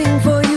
waiting for you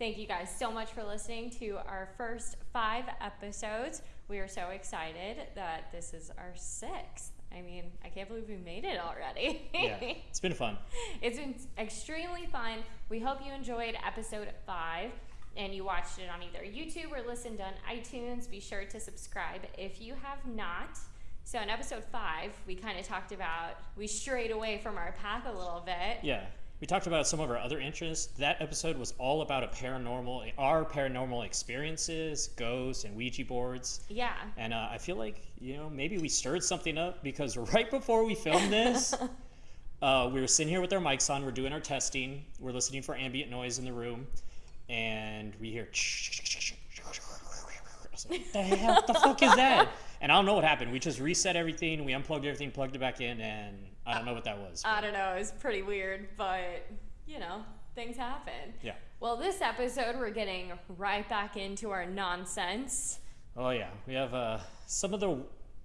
Thank you guys so much for listening to our first five episodes. We are so excited that this is our sixth. I mean, I can't believe we made it already. yeah, it's been fun. It's been extremely fun. We hope you enjoyed episode five and you watched it on either YouTube or listened on iTunes. Be sure to subscribe if you have not. So, in episode five, we kind of talked about, we strayed away from our path a little bit. Yeah, we talked about some of our other interests. That episode was all about a paranormal, our paranormal experiences, ghosts, and Ouija boards. Yeah. And uh, I feel like you know maybe we stirred something up because right before we filmed this, uh, we were sitting here with our mics on. We're doing our testing. We're listening for ambient noise in the room, and we hear. Like, what the hell? What the fuck is that? And I don't know what happened. We just reset everything. We unplugged everything, plugged it back in, and I don't know what that was. I don't know, it was pretty weird, but you know, things happen. Yeah. Well, this episode, we're getting right back into our nonsense. Oh yeah, we have uh, some of the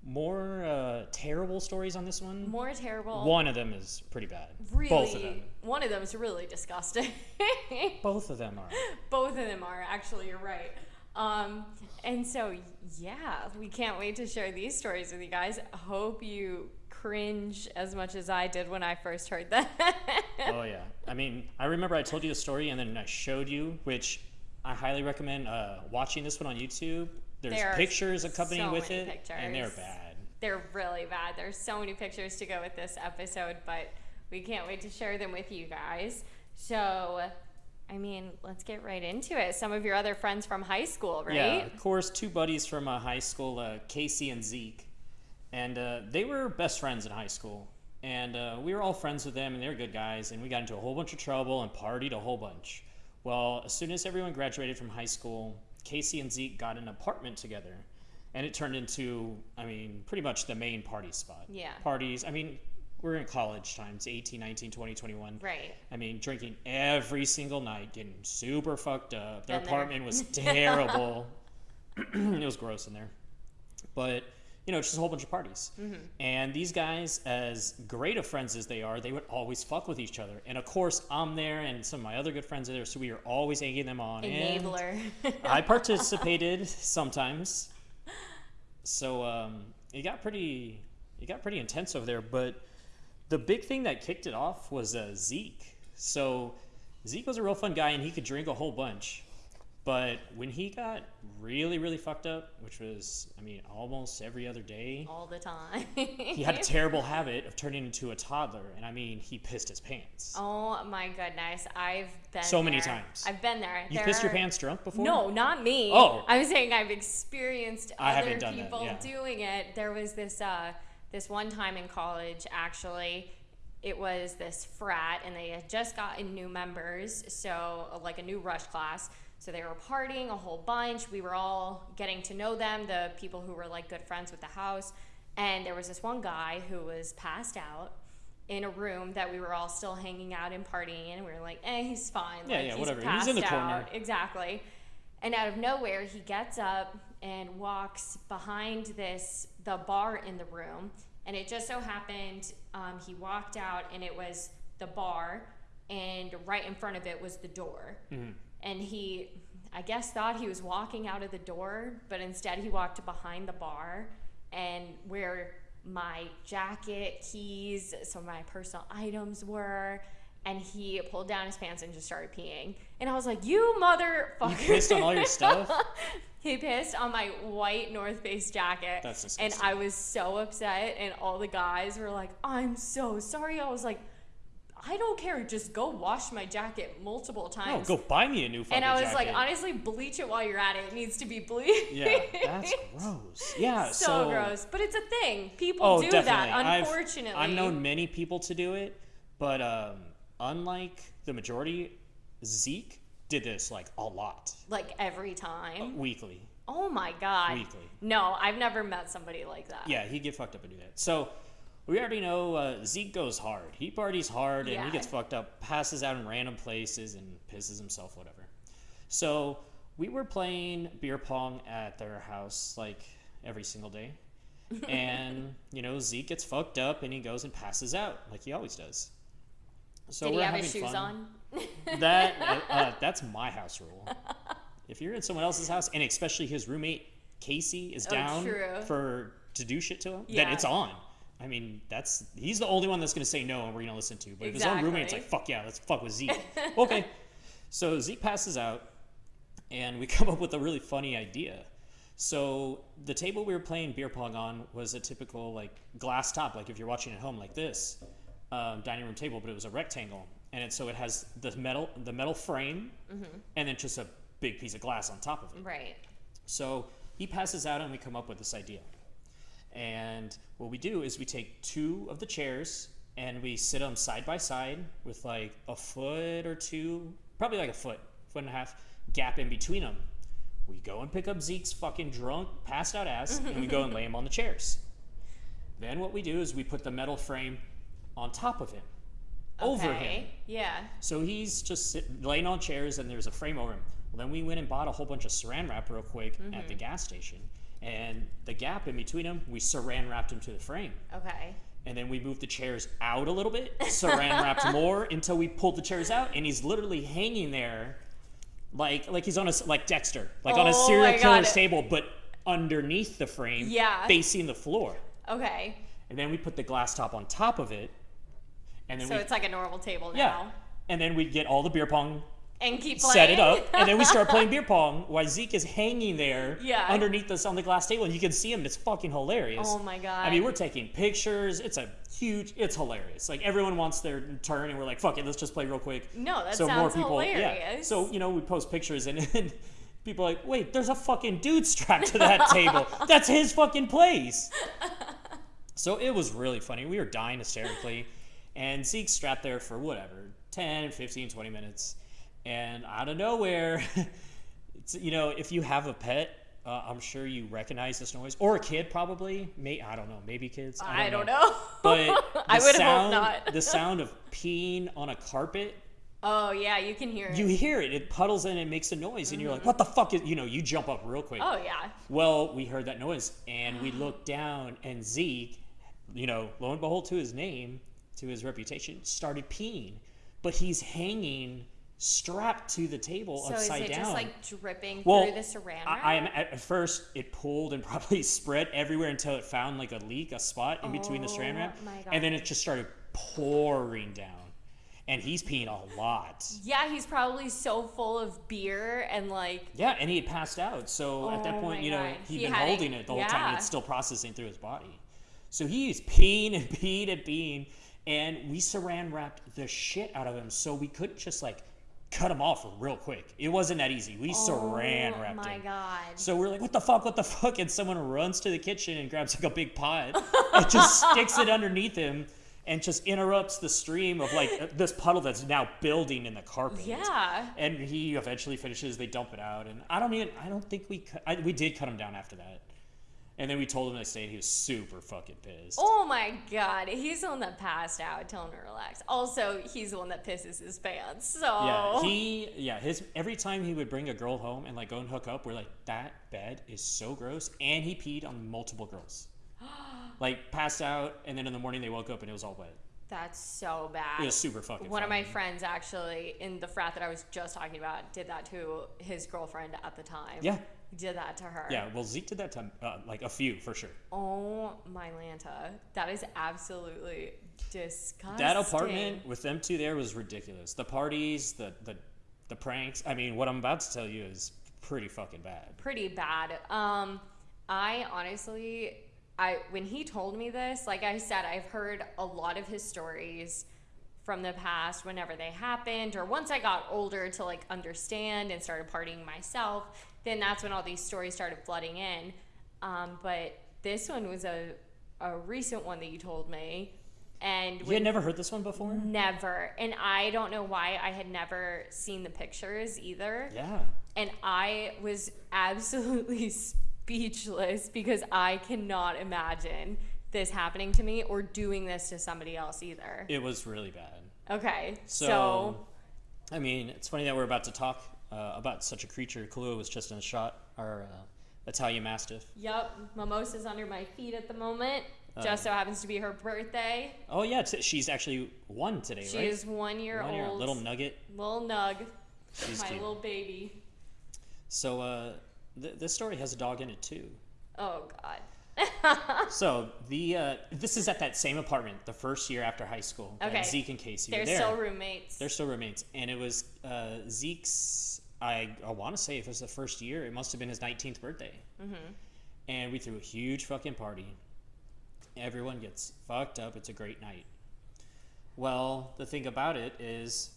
more uh, terrible stories on this one. More terrible. One of them is pretty bad. really, Both of them. one of them is really disgusting. Both of them are. Both of them are actually. You're right. Um, and so yeah, we can't wait to share these stories with you guys. Hope you cringe as much as I did when I first heard that. Oh yeah. I mean, I remember I told you the story and then I showed you, which I highly recommend uh, watching this one on YouTube. There's There pictures accompanying so with it, and they're bad. They're really bad. There's so many pictures to go with this episode, but we can't wait to share them with you guys. So, I mean, let's get right into it. Some of your other friends from high school, right? Yeah, of course, two buddies from uh, high school, uh, Casey and Zeke, and uh, they were best friends in high school. And uh, we were all friends with them, and they were good guys. And we got into a whole bunch of trouble and partied a whole bunch. Well, as soon as everyone graduated from high school, Casey and Zeke got an apartment together, and it turned into, I mean, pretty much the main party spot. Yeah. Parties. I mean, we're in college times 18, 19, 20, 21. Right. I mean, drinking every single night, getting super fucked up. Their there. apartment was terrible. it was gross in there. But, you know, it's just a whole bunch of parties. Mm-hmm. And these guys, as great of friends as they are, they would always fuck with each other. And of course, I'm there and some of my other good friends are there, so we are always egging them on. And Enabler. I participated sometimes. So um, it got pretty it got pretty intense over there. But the big thing that kicked it off was uh, Zeke. So Zeke was a real fun guy and he could drink a whole bunch. But when he got really, really fucked up, which was, I mean, almost every other day, All the time. he had a terrible habit of turning into a toddler. And I mean, he pissed his pants. Oh my goodness. I've been So many there. times. I've been there. you There pissed your pants drunk before? No, not me. Oh. I'm saying I've experienced I other done that, people yeah. doing it. There was this uh, this one time in college actually. It was this frat, and they had just gotten new members, so like a new rush class. So they were partying a whole bunch. We were all getting to know them, the people who were like good friends with the house. And there was this one guy who was passed out in a room that we were all still hanging out and partying in. And we were like, eh, he's fine. Yeah, like, yeah, he's whatever. He's in the corner. out. Exactly. And out of nowhere, he gets up and walks behind this the bar in the room. And it just so happened um, he walked out, and it was the bar, and right in front of it was the door. And he, I guess, thought he was walking out of the door, but instead he walked behind the bar, and where my jacket, keys, some of my personal items were. And he pulled down his pants and just started peeing. And I was like, "You motherfucker!" You pissed on all your stuff? he pissed on my white North Face jacket. That's disgusting. And. I was so upset, and all the guys were like, "I'm so sorry." I was like, "I don't care. Just go wash my jacket multiple No, times." go buy me a new fucking and I was like, honestly, bleach it while you're at it. It needs to be bleached. Yeah, that's gross. Yeah, so, so, gross. But it's a thing. People Oh, do definitely. that, I've- unfortunately. I've, known many people to do it, but um, unlike the majority, Zeke did this like a lot like every time. weekly. Oh my god. Weekly. No, I've never met somebody like that. Yeah, he'd get fucked up and do that. So we already know uh, Zeke goes hard. He parties hard and Yeah. he gets fucked up, passes out in random places and pisses himself, whatever. So we were playing beer pong at their house like every single day. and, you know, Zeke gets fucked up and he goes and passes out like he always does. So Did he we're have having his shoes fun. on? That uh, uh, that's my house rule. If you're in someone else's house, and especially his roommate Casey is Oh, down true. for to do shit to him, then it's on. I mean, that's he's the only one that's gonna say no, and we're gonna listen to. But if his own roommate's like, "Fuck yeah, let's fuck with Zeke," okay. So Zeke passes out, and we come up with a really funny idea. So the table we were playing beer pong on was a typical like glass top, like if you're watching at home, like this um, dining room table, but it was a rectangle, and it, so it has the metal the metal frame, and then just a big piece of glass on top of it. Right. So he passes out, and we come up with this idea. And what we do is we take two of the chairs and we sit them side by side with like a foot or two, probably like a foot, foot and a half gap in between them. We go and pick up Zeke's fucking drunk, passed out ass, and we go and lay him on the chairs. Then what we do is we put the metal frame on top of him, over him. Yeah. So he's just sit, laying on chairs and there's a frame over him. Well, then we went and bought a whole bunch of saran wrap real quick at the mm-hmm. gas station. And the gap in between them, we saran wrapped him to the frame. Okay. And then we moved the chairs out a little bit, saran wrapped more until we pulled the chairs out. And he's literally hanging there like like he's on a like Dexter, like on a Oh serial killer's table, but underneath the frame, Yeah. facing the floor. Okay. And then we put the glass top on top of it. And then So we, it's like a normal table now. yeah. And then we get all the beer pong And keep playing. set it up, and then we start playing beer pong while Zeke is hanging there Yeah. underneath us on the glass table, and you can see him. It's fucking hilarious. Oh my god. I mean, we're taking pictures. It's a huge. It's hilarious. Like everyone wants their turn, and we're like, "Fuck it, let's just play real quick." No, that so more sounds people, yeah. hilarious. So you know, we post pictures, and, and people are like, "Wait, there's a fucking dude strapped to that table. That's his fucking place." So it was really funny. We were dying hysterically. And Zeke's strapped there for whatever, 10, 15, 20 minutes. And out of nowhere, it's, you know, if you have a pet, uh, I'm sure you recognize this noise. Or a kid, probably. May, I don't know. Maybe kids. I don't know. But I the would sound, hope not. the sound of peeing on a carpet, oh yeah, you can hear it. you hear it. It puddles in and makes a noise. And you're like, what the fuck is, you know, you jump up real quick. oh yeah. Well, we heard that noise and we looked down, and Zeke, you know, lo and behold, to his name, to his reputation, started peeing. But he's hanging strapped to the table So is it down. just like dripping well, through the saran wrap? I, I am at first it pulled and probably spread everywhere until it found like a leak, a spot in between the saran Oh wrap, and then it just started pouring down. And he's peeing a lot. yeah, he's probably so full of beer and like Yeah, and he had passed out. So at that Oh point, you know, God. he'd He been holding it the whole time and it's still processing through his body. So he's peeing and peeing and peeing. And we saran wrapped the shit out of him. So we couldn't just like cut him off real quick. It wasn't that easy. We oh saran oh wrapped my him. god. So we're like, what the fuck, what the fuck? And someone runs to the kitchen and grabs like a big pot and just sticks it underneath him and just interrupts the stream of like uh, this puddle that's now building in the carpet. yeah. And he eventually finishes. They dump it out, and I don't even. I don't think we. Cut, I, we did cut him down after that, and then we told him the next day, and he was super fucking pissed. Oh my god, he's the one that passed out. Tell him to relax. Also, he's the one that pisses his pants. So Yeah, he. Yeah, his every time he would bring a girl home and like go and hook up, we're like, that bed is so gross, and he peed on multiple girls, like passed out, and then in the morning they woke up and it was all wet. that's so bad. It was super fucking. One of my friends actually in the frat that I was just talking about did that to his girlfriend at the time. Yeah, Did that to her. yeah. Well, Zeke did that to uh, like a few for sure. Oh my Lanta. That is absolutely disgusting. That apartment with them two there was ridiculous. The parties, the the the pranks. I mean, what I'm about to tell you is pretty fucking bad. pretty bad. Um, I honestly, I when he told me this, like I said, I've heard a lot of his stories from the past whenever they happened, or once I got older to like understand and started partying myself, then that's when all these stories started flooding in. Um, but this one was a a recent one that you told me. And You had never heard this one before? never, and I don't know why I had never seen the pictures either. Yeah. And I was absolutely speechless because I cannot imagine this happening to me or doing this to somebody else either. It was really bad. Okay, So, so, I mean, it's funny that we're about to talk uh, about such a creature. Kahlua was just in a shot, our uh, Italian Mastiff. yep, Mimosa's under my feet at the moment. Uh. Just so happens to be her birthday. Oh, yeah, she's actually one today, She right? is one year One year, old. little nugget. little nug, She's my cute. little baby. So, uh, th- this story has a dog in it, too. Oh God. So, the uh, this is at that same apartment the first year after high school. Okay. Zeke and Casey They're were there. still roommates. They're still roommates, and it was uh, Zeke's. I, I want to say if it was the first year, it must have been his 19th birthday. Mm-hmm. And we threw a huge fucking party. Everyone gets fucked up. It's a great night. Well, the thing about it is,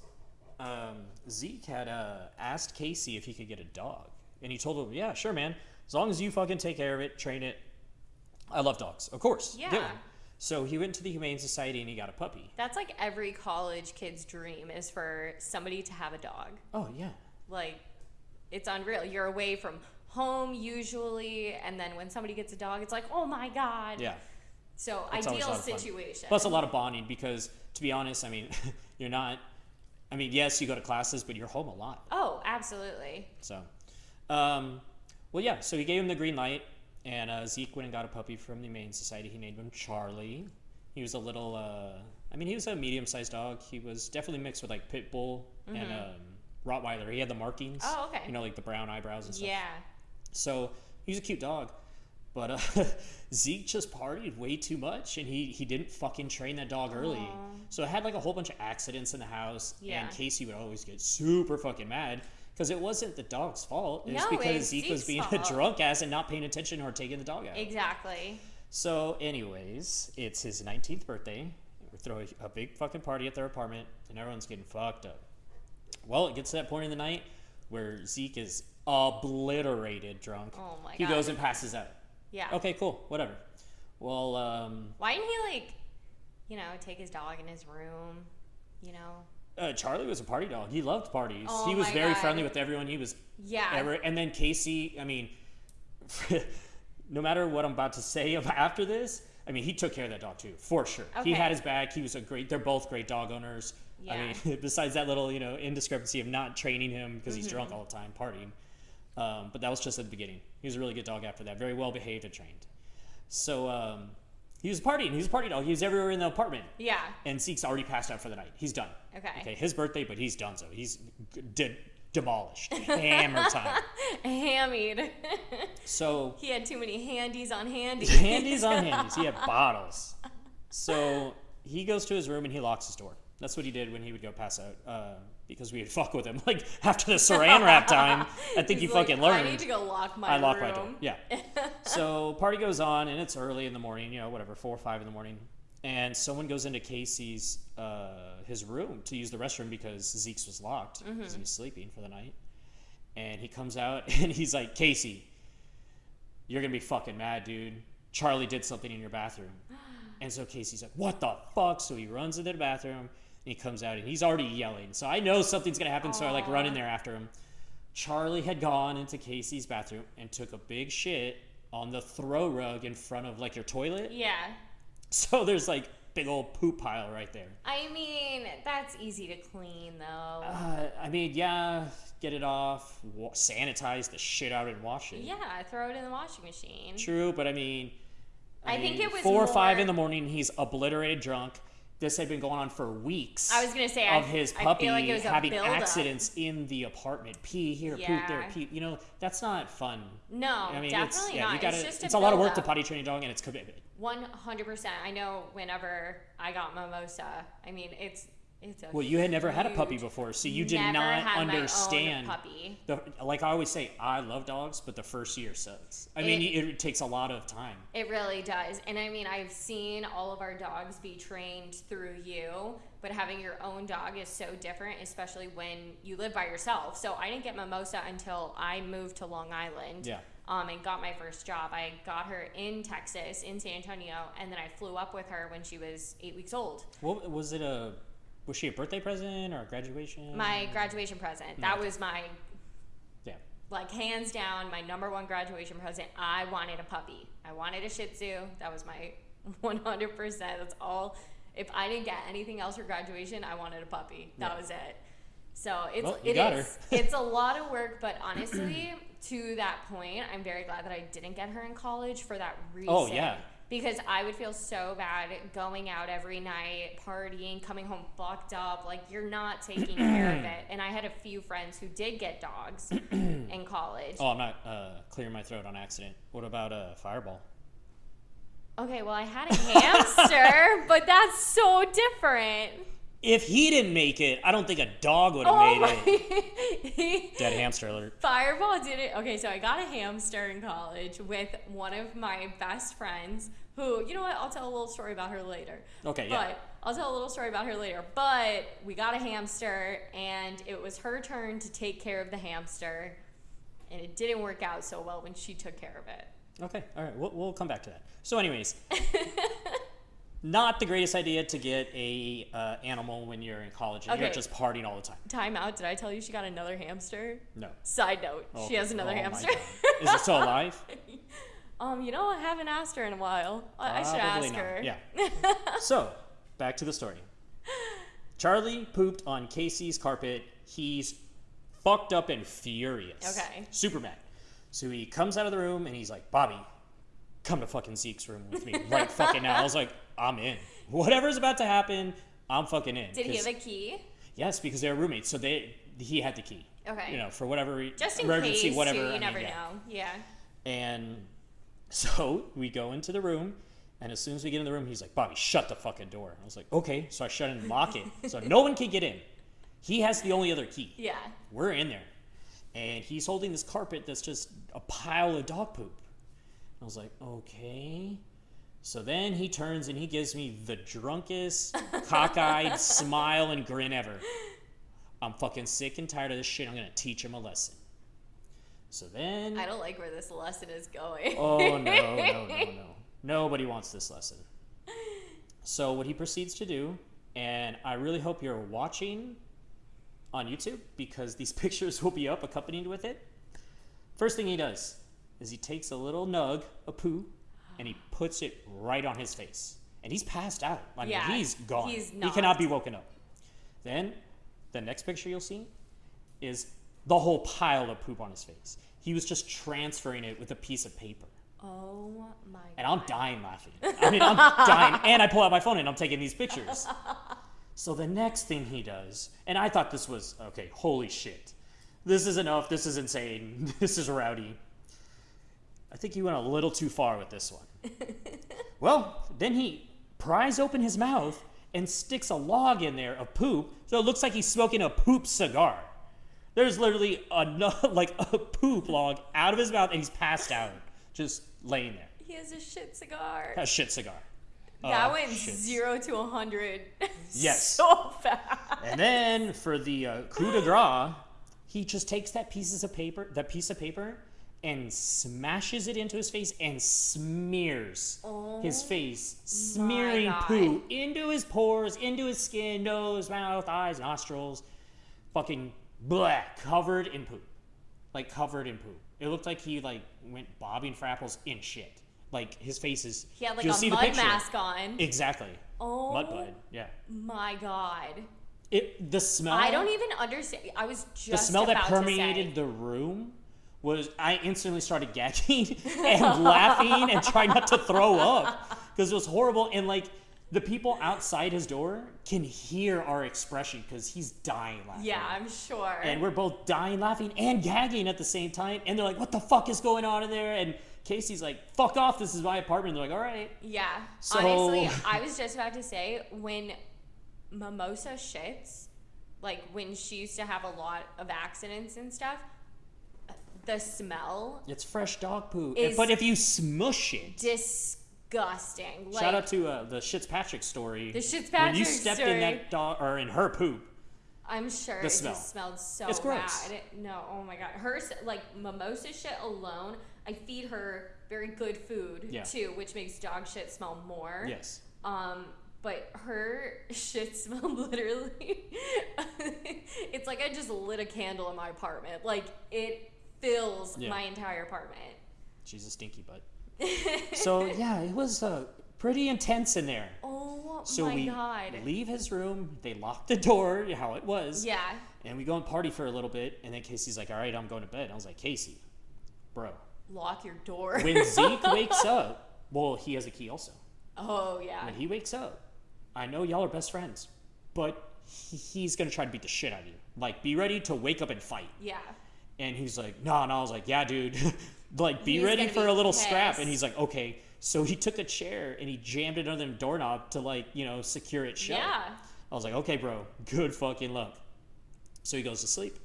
um, Zeke had uh, asked Casey if he could get a dog, and he told him, "Yeah, sure, man. As long as you fucking take care of it, train it. I love dogs, of course. Yeah. one." So he went to the Humane Society and he got a puppy. That's like every college kid's dream is for somebody to have a dog. Oh yeah, Like, it's unreal. You're away from home usually, and then when somebody gets a dog, it's like, oh my god. yeah. So It's ideal lot of fun. situation. Plus, a lot of bonding because, to be honest, I mean, you're not. I mean, yes, you go to classes, but you're home a lot. oh, absolutely. So, um, well, yeah. So he gave him the green light, and uh, Zeke went and got a puppy from the Humane Society. He named him Charlie. He was a little. Uh, I mean, he was a medium-sized dog. He was definitely mixed with like pit bull and um, Rottweiler. He had the markings. Mm-hmm. Oh, okay. You know, like the brown eyebrows and stuff. Yeah. So he was a cute dog. But uh, Zeke just partied way too much, and he, he didn't fucking train that dog early. So it had like a whole bunch of accidents in the house, Yeah. and Casey would always get super fucking mad because it wasn't the dog's fault. It was No, because it's Zeke was Zeke's being a fault. drunk ass and not paying attention or taking the dog out. Exactly. So, anyways, it's his 19th birthday. We throw a, a big fucking party at their apartment, and everyone's getting fucked up. Well, it gets to that point in the night where Zeke is obliterated drunk. Oh my He God. goes and passes out. Yeah. Okay, cool, whatever. Well, um, Why didn't he like, you know, take his dog in his room? You know. Uh, Charlie was a party dog. He loved parties. Oh he was very God. friendly with everyone. He was Yeah. ever. And then Casey, I mean, no matter what I'm about to say after this, I mean, he took care of that dog too, for sure. He had his back. He was a great. They're both great dog owners. I mean, besides that little, you know, indiscrepancy of not training him because he's Mm-hmm. drunk all the time, partying. Um, but that was just at the beginning. He was a really good dog after that. Very well behaved and trained. So um, he was partying. He was a party dog. He was everywhere in the apartment. Yeah. And Zeke's already passed out for the night. He's done. Okay. Okay, his birthday, but he's done so. He's de- demolished. Hammer time. Hammied. So he had too many handies on handies. handies on handies. He had bottles. So he goes to his room and he locks his door. That's what he did when he would go pass out. Uh, because we would fuck with him. Like after the saran wrap time, I think he like, fucking learned. I need to go lock my I lock room. my door. Yeah. so party goes on, and it's early in the morning. You know, whatever, four or five in the morning, and someone goes into Casey's uh, his room to use the restroom because Zeke's was locked because Mm-hmm. he was sleeping for the night. And he comes out and he's like, Casey, you're gonna be fucking mad, dude. Charlie did something in your bathroom. And so Casey's like, what the fuck? So he runs into the bathroom he comes out and he's already yelling. So I know something's gonna happen. So I like run in there after him. Charlie had gone into Casey's bathroom and took a big shit on the throw rug in front of like your toilet. Yeah. So there's like big old poop pile right there. I mean, that's easy to clean though. Uh, I mean, yeah, get it off, wa- sanitize the shit out and wash it. yeah, throw it in the washing machine. True, but I mean, I think mean, it was four or five in the morning. He's obliterated drunk. This had been going on for weeks. I was gonna say, of I- his I puppy feel like it was having accidents in the apartment. Pee here, poop there, pee. You know, that's not fun. No, I mean, it's, definitely yeah, not. You gotta, it's just it's a lot of work to buildup. potty train a dog, and it's commitment. One hundred percent. I know. Whenever I got mimosa, I mean, it's it's Well, you had never had a puppy before, so you did not had my own understand. puppy. The, like I always say, I love dogs, but the first year sucks. I mean, It- it, takes a lot of time. It really does. And I mean, I've seen all of our dogs be trained through you, but having your own dog is so different, especially when you live by yourself. So I didn't get Mimosa until I moved to Long Island. Yeah. um, and got my first job. I got her in Texas, in San Antonio, and then I flew up with her when she was eight weeks old. What was it a? Was she a birthday present or a graduation? My graduation present. That was my Yeah. like hands down my number one graduation present. I wanted a puppy. I wanted a Shih Tzu. That was my 100%. That's all. If I didn't get anything else for graduation, I wanted a puppy. That Yeah. was it. So it's Well, it is. it's a lot of work, but honestly, to that point, I'm very glad that I didn't get her in college for that oh, reason. Oh, yeah. Because I would feel so bad going out every night, partying, coming home fucked up. Like you're not taking care of it. And I had a few friends who did get dogs in college. Oh, I'm not uh, clearing my throat on accident. What about a fireball? Okay, well I had a hamster, but that's so different. If he didn't make it, I don't think a dog would have Oh made it. Dead hamster alert. Fireball did it. Okay, so I got a hamster in college with one of my best friends. Who, you know what? I'll tell a little story about her later. Okay, yeah. But I'll tell a little story about her later. But we got a hamster, and it was her turn to take care of the hamster, and it didn't work out so well when she took care of it. Okay, all right, we'll, we'll come back to that. So, anyways, not the greatest idea to get a uh, animal when you're in college and you're Okay. just partying all the time. Time out. Did I tell you she got another hamster? No. Side note, she has another Oh hamster. Is it still alive? um, you know, I haven't asked her in a while. I, I should ask not. her. Yeah. so, back to the story. Charlie pooped on Casey's carpet. He's fucked up and furious. Okay. Super mad. So he comes out of the room and he's like, Bobby, come to fucking Zeke's room with me right fucking now. I was like, I'm in. Whatever's about to happen, I'm fucking in. Did he have a key? Yes, because they're roommates. So they he had the key. Okay. You know, for whatever re- Just in emergency, case, whatever. too, I you mean, never yeah. know. Yeah. And so we go into the room, and as soon as we get in the room, he's like, Bobby, shut the fucking door. And I was like, okay. So I shut and lock it. So no one can get in. He has the only other key. Yeah. We're in there. And he's holding this carpet that's just a pile of dog poop. I was like, okay. So then he turns and he gives me the drunkest, cockeyed smile and grin ever. I'm fucking sick and tired of this shit. I'm going to teach him a lesson. So then. I don't like where this lesson is going. Oh no, no, no, no. Nobody wants this lesson. So what he proceeds to do, and I really hope you're watching on YouTube because these pictures will be up accompanied with it. First thing he does is he takes a little nug a poo and he puts it right on his face. And he's passed out. I mean, Yeah, he's gone. he's He cannot be woken up. Then the next picture you'll see is the whole pile of poop on his face. He was just transferring it with a piece of paper. Oh my And I'm dying laughing. I mean, I'm dying. And I pull out my phone and I'm taking these pictures. So the next thing he does, and I thought this was okay, holy shit. This is enough. This is insane. This is rowdy. I think he went a little too far with this one. well, then he pries open his mouth and sticks a log in there of poop, so it looks like he's smoking a poop cigar. There's literally a like a poop log out of his mouth, and he's passed out, just laying there. He has a shit cigar. A shit cigar. that Oh, went shit. zero to a hundred. Yes. so fast. And then for the uh, coup de grace, he just takes that pieces of paper, that piece of paper, and smashes it into his face and smears his oh face, smearing poo into his pores, into his skin, nose, mouth, eyes, nostrils, fucking black, covered in poo, like covered in poo. It looked like he like went bobbing for apples in shit. Like his face is. He had like you'll a see the mud mask on. Exactly. oh Mud bud. Yeah. my god. It the smell. I don't even understand. I was just the smell that permeated the room was I instantly started gagging and laughing and trying not to throw up because it was horrible and like the people outside his door can hear our expression because he's dying laughing. Yeah, I'm sure. And we're both dying laughing and gagging at the same time and they're like, "What the fuck is going on in there?" And Casey's like, "Fuck off! This is my apartment." And they're like, "All right." Yeah. So- Honestly, I was just about to say when Mimosa shits, like when she used to have a lot of accidents and stuff, the smell It's fresh dog poo. But if you smush it, disgusting. Like Shout out to uh, the Fitzpatrick story. The Shits Patrick When you stepped story. in that dog or in her poop, I'm sure The it smell. just smelled so It's gross. bad. No, oh my god. Her like mimosa shit alone. I feed her very good food Yeah. too, which makes dog shit smell more. Yes. Um, but her shit smelled literally. it's like I just lit a candle in my apartment. Like it fills Yeah. my entire apartment. She's a stinky butt. so yeah, it was uh, pretty intense in there. Oh So my we god. leave his room. They lock the door, how it was. Yeah. And we go and party for a little bit. And then Casey's like, "All right, I'm going to bed." I was like, "Casey, bro, Lock your door. when Zeke wakes up, well, he has a key also. oh yeah. When he wakes up, I know y'all are best friends, but he's gonna try to beat the shit out of you. Like, be ready to wake up and fight." Yeah. And he's like, no, And I was like, yeah, dude. like, be He's ready for be a little scrap. And he's like, okay. So he took a chair and he jammed it under the doorknob to, like, you know, secure it shut. Yeah. I was like, okay, bro, good fucking luck. So he goes to sleep.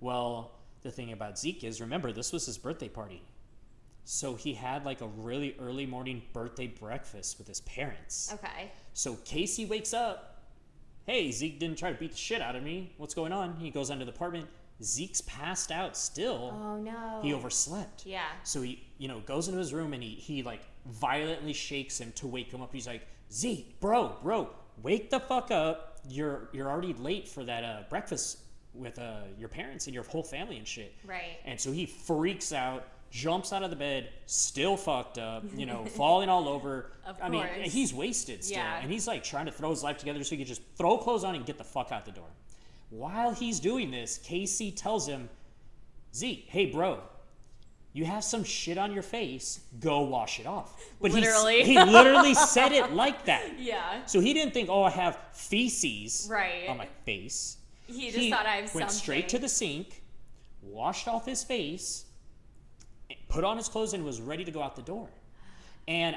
Well, the thing about Zeke is, remember, this was his birthday party. So he had like a really early morning birthday breakfast with his parents. Okay. So Casey wakes up. Hey, Zeke didn't try to beat the shit out of me. What's going on? He goes into the apartment. Zeke's passed out still. Oh no. He overslept. Yeah. So he, you know, goes into his room and he, he like violently shakes him to wake him up. He's like, Zeke, bro, bro, wake the fuck up. You're you're already late for that uh, breakfast with uh, your parents and your whole family and shit. Right. And so he freaks out, jumps out of the bed, still fucked up, you know, falling all over. Of I mean, he's wasted still. Yeah. And he's like trying to throw his life together so he can just throw clothes on and get the fuck out the door. While he's doing this, Casey tells him, Zeke, hey, bro, you have some shit on your face. Go wash it off. But he Literally. he literally said it like that. Yeah. So he didn't think, oh, I have feces Right. on my face. He just thought I have went something. straight to the sink, washed off his face, put on his clothes, and was ready to go out the door. And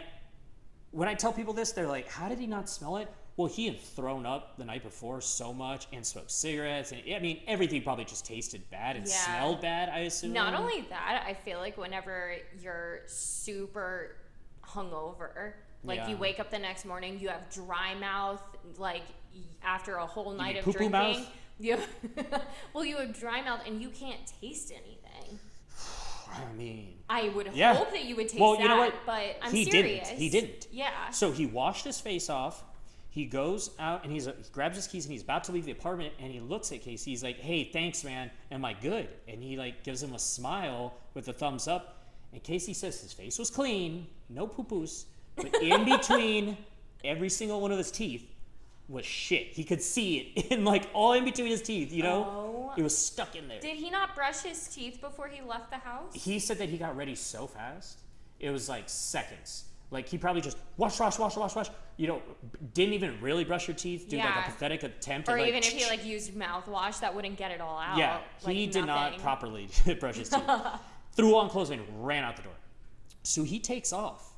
when I tell people this, they're like, "How did he not smell it?" Well, he had thrown up the night before so much and smoked cigarettes, and I mean, everything probably just tasted bad and Yeah. smelled bad. I assume. Not only that, I feel like whenever you're super hungover, like Yeah. you wake up the next morning, you have dry mouth, like after a whole night of drinking. mouth? You well, you have dry mouth and you can't taste anything. I mean, I would Yeah. hope that you would taste Well, that, you know what? but I'm He didn't. serious. He didn't. Yeah. So he washed his face off. He goes out and he's he grabs his keys and he's about to leave the apartment and he looks at Casey. He's like, "Hey, thanks, man. Am I good?" And he like gives him a smile with a thumbs up. And Casey says his face was clean, no poo poos, but in between every single one of his teeth was shit. He could see it in like all in between his teeth. You know, Oh. it was stuck in there. Did he not brush his teeth before he left the house? He said that he got ready so fast. It was like seconds. Like he probably just wash, wash, wash, wash, wash. You know, didn't even really brush your teeth. Do like a pathetic attempt. Or at, like, even if he like used mouthwash, that wouldn't get it all out. yeah, Like, he did not properly brush his teeth. Threw on clothes and ran out the door. So he takes off.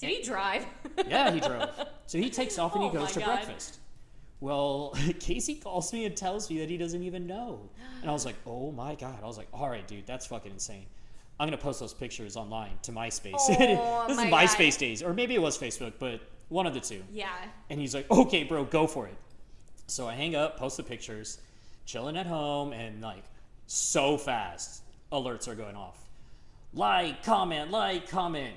Did he drive? Yeah, he drove. So he takes off and he Oh goes to God. breakfast. Well, Casey calls me and tells me that he doesn't even know. And I was like, oh my God. I was like, all right, dude, that's fucking insane. I'm going to post those pictures online to MySpace. Oh this is my God. MySpace days. Or maybe it was Facebook, but one of the two. yeah. And he's like, okay, bro, go for it. So I hang up, post the pictures, chilling at home, and like so fast, alerts are going off. Like, comment, like, comment.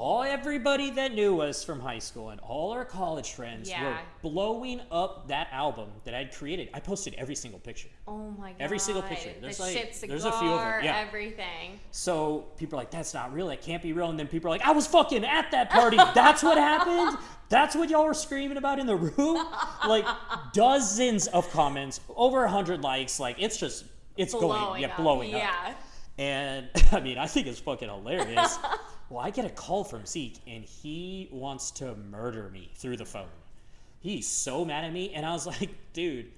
All everybody that knew us from high school and all our college friends were blowing up that album that I'd created. I posted every single picture. Oh my god. Every single picture. There's the like- shit cigar, there's a few of them, yeah. everything. So people are like, that's not real. That can't be real. And then people are like, I was fucking at that party. That's what happened. That's what y'all were screaming about in the room. Like dozens of comments, over a hundred likes. Like it's just, it's going, Blowing yeah, up. blowing up. Yeah. And I mean, I think it's fucking hilarious. well, I get a call from Zeke, and he wants to murder me through the phone. He's so mad at me, and I was like, dude,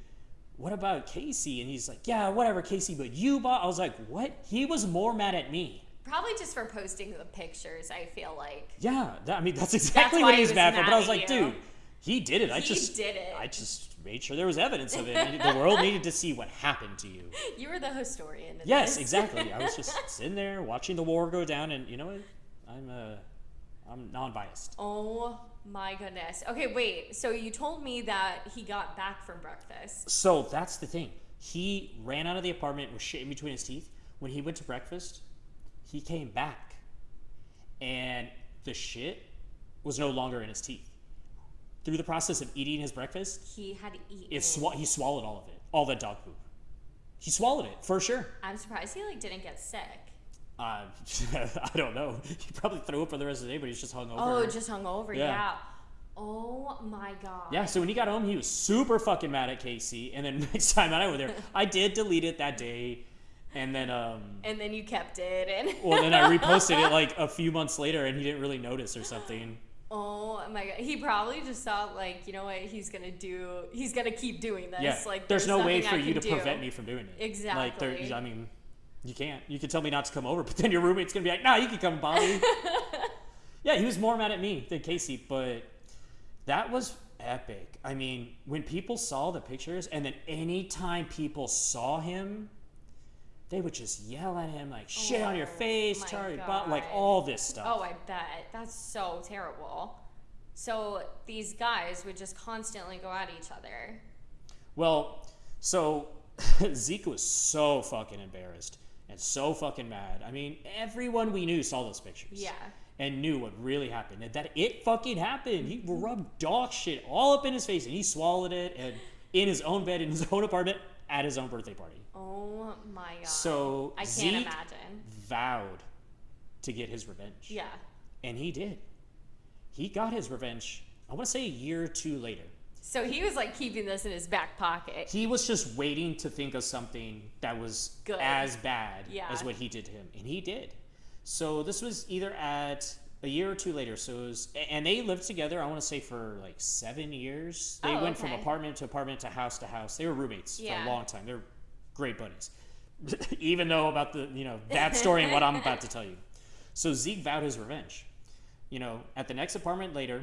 what about Casey? And he's like, yeah, whatever, Casey, but you bought. I was like, what? He was more mad at me. Probably just for posting the pictures, I feel like. Yeah, that, I mean, that's exactly why what he he's was mad for. But I was like, you. dude, he did it. I He just did it. I just made sure there was evidence of it. the world needed to see what happened to you. You were the historian. Yes, this. exactly. I was just sitting there watching the war go down, and you know what? I'm uh, I'm non-biased. Oh my goodness. Okay, wait. So you told me that he got back from breakfast. So that's the thing. He ran out of the apartment with shit in between his teeth. When he went to breakfast, he came back, and the shit was no longer in his teeth. Through the process of eating his breakfast, He had eaten. it swa- he swallowed all of it, all that dog poop. He swallowed it for sure. I'm surprised he like didn't get sick. Uh, I don't know. He probably threw up for the rest of the day, but he's just hung over. Oh, just hung over. Yeah. Yeah. Oh my god. Yeah, so when he got home, he was super fucking mad at Casey. And then next time I went there, I did delete it that day. And then, um, And then you kept it and. well, then I reposted it like a few months later and he didn't really notice or something. Oh my god. He probably just thought like, you know what, he's gonna do he's gonna keep doing this. Yeah, Like there's, no way for I you to do. prevent me from doing it. Exactly. Like, there, I mean, you can't. You can tell me not to come over, but then your roommate's gonna be like, "Nah, you can come, Bobby." yeah, he was more mad at me than Casey, but that was epic. I mean, when people saw the pictures, and then anytime people saw him, they would just yell at him like "shit on your Oh, face, Charlie," like all this stuff. Oh, I bet. That's so terrible. So these guys would just constantly go at each other. Well, so Zeke was so fucking embarrassed and so fucking mad. I mean, everyone we knew saw those pictures. Yeah. And knew what really happened. And that it fucking happened. He mm-hmm. rubbed dog shit all up in his face and he swallowed it and in his own bed in his own apartment at his own birthday party. Oh my god. So I can't Zeke imagine. vowed to get his revenge. Yeah. And he did. He got his revenge, I want to say a year or two later. So he was like keeping this in his back pocket. He was just waiting to think of something that was Good. as bad Yeah. as what he did to him, and he did. So this was either at a year or two later. So it was, and they lived together. I want to say for like seven years. They Oh, went from apartment to apartment to house to house. They were roommates for a long time. They're great buddies. Even though about the you know that story and what I'm about to tell you. So Zeke vowed his revenge. You know, at the next apartment later,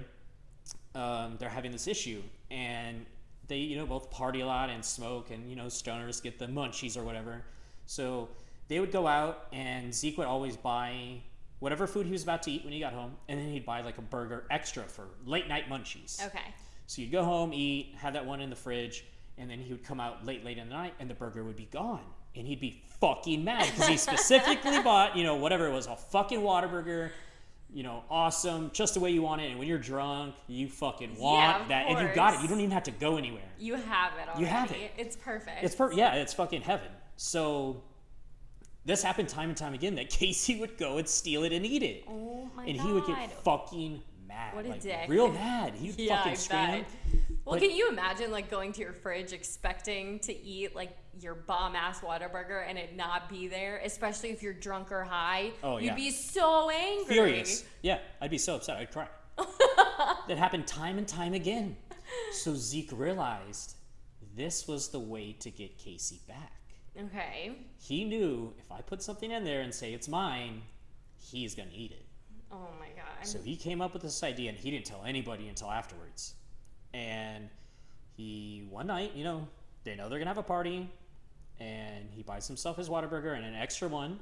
um, they're having this issue, and they you know both party a lot and smoke, and you know stoners get the munchies or whatever. So they would go out, and Zeke would always buy whatever food he was about to eat when he got home, and then he'd buy like a burger extra for late night munchies. Okay. So you'd go home, eat, have that one in the fridge, and then he would come out late, late in the night, and the burger would be gone. And he'd be fucking mad because he specifically bought, you know, whatever it was, a fucking Whataburger, you know, awesome, just the way you want it. And when you're drunk, you fucking want Yeah, that, and you got it. You don't even have to go anywhere. You have it already. You have it. It's perfect. It's per yeah, it's fucking heaven. So this happened time and time again that Casey would go and steal it and eat it, oh my and god. he would get fucking mad, What a like, dick. real mad. He'd yeah, fucking I scream. bet. Well, Like- can you imagine like going to your fridge expecting to eat like your bomb ass Whataburger and it not be there, especially if you're drunk or high? Oh, You'd yeah. be so angry. furious. Yeah, I'd be so upset. I'd cry. that happened time and time again. So Zeke realized this was the way to get Casey back. Okay. He knew if I put something in there and say it's mine, he's gonna eat it. Oh my god. So he came up with this idea, and he didn't tell anybody until afterwards. And he one night, you know, they know they're gonna have a party, and he buys himself his Whataburger and an extra one.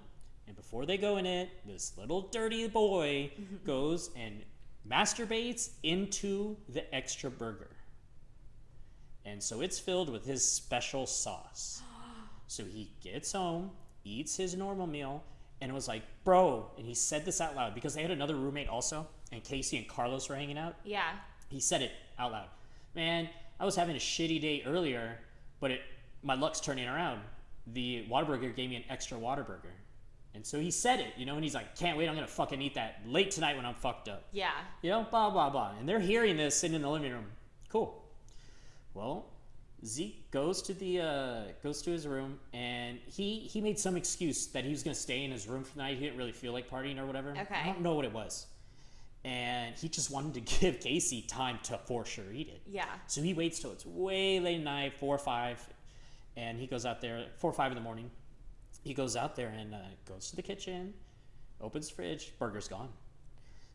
And before they go in it, this little dirty boy goes and masturbates into the extra burger. And so it's filled with his special sauce. So he gets home, eats his normal meal, and was like, Bro, and he said this out loud because they had another roommate also, and Casey and Carlos were hanging out. yeah. He said it out loud. Man, I was having a shitty day earlier, but it my luck's turning around. The Whataburger gave me an extra Whataburger. And so he said it, you know, and he's like, Can't wait, I'm gonna fucking eat that late tonight when I'm fucked up. Yeah. You know, blah blah blah. And they're hearing this sitting in the living room. Cool. Well, Zeke goes to the uh, goes to his room and he he made some excuse that he was gonna stay in his room for the night. He didn't really feel like partying or whatever. Okay. I don't know what it was. And he just wanted to give Casey time to for sure eat it. Yeah. So he waits till it's way late at night, four or five, and he goes out there four or five in the morning. He goes out there and uh, goes to the kitchen, opens the fridge, burger's gone.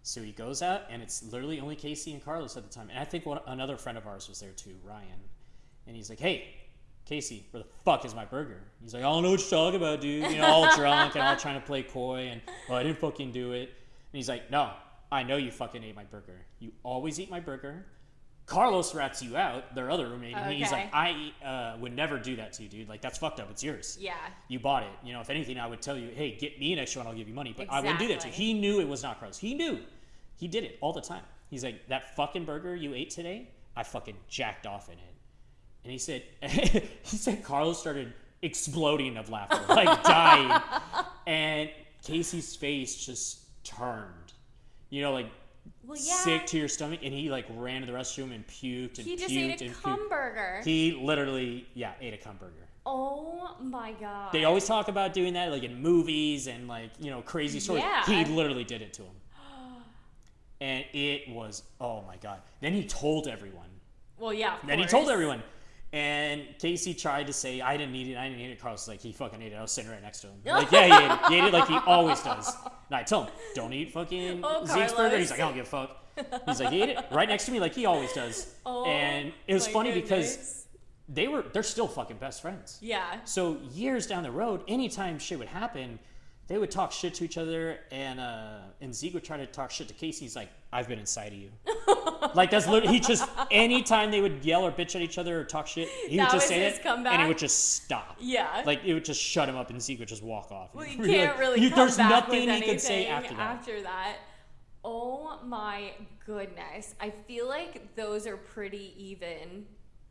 So he goes out, and it's literally only Casey and Carlos at the time. And I think one, another friend of ours was there too, Ryan. And he's like, "Hey, Casey, where the fuck is my burger?" He's like, "I don't know what you're talking about, dude." You know, all drunk and all trying to play coy, and oh, I didn't fucking do it. And he's like, "No, I know you fucking ate my burger. You always eat my burger. Carlos rats you out, their other roommate, and he's like, I uh, would never do that to you, dude. Like, that's fucked up. It's yours. Yeah. You bought it. You know, if anything, I would tell you, hey, get me an extra one. I'll give you money. But I wouldn't do that to you. He knew it was not Carlos. He knew. He did it all the time. He's like, that fucking burger you ate today, I fucking jacked off in it. And he said, he said Carlos started exploding of laughter, like dying. And Casey's face just turned. You know, like Well, yeah. sick to your stomach. And he like ran to the restroom and puked and he just puked ate a and puked. cum burger. He literally, yeah, ate a cum burger. oh my god. They always talk about doing that, like in movies and like you know crazy stories. Yeah. He literally did it to him, and it was oh my god. Then he told everyone. well, yeah. Then he told everyone, and Casey tried to say I didn't eat it. I didn't eat it. Carlos was like he fucking ate it. I was sitting right next to him. Like yeah, he ate it. He ate it like he always does. And I tell him don't eat fucking Oh, Zeke's burger. He's like I don't give a fuck. He's like he ate it right next to me like he always does. Oh, and it was funny because they were they're still fucking best friends. Yeah. So years down the road, anytime shit would happen, they would talk shit to each other, and uh, and Zeke would try to talk shit to Casey. He's like, "I've been inside of you." like that's literally he just anytime they would yell or bitch at each other or talk shit, he That would just say it, and comeback? it would just stop. Yeah. Like it would just shut him up, and Zeke would just walk off. Well, you can't like, really you- there's nothing he could say after that. that. Oh my goodness. I feel like those are pretty even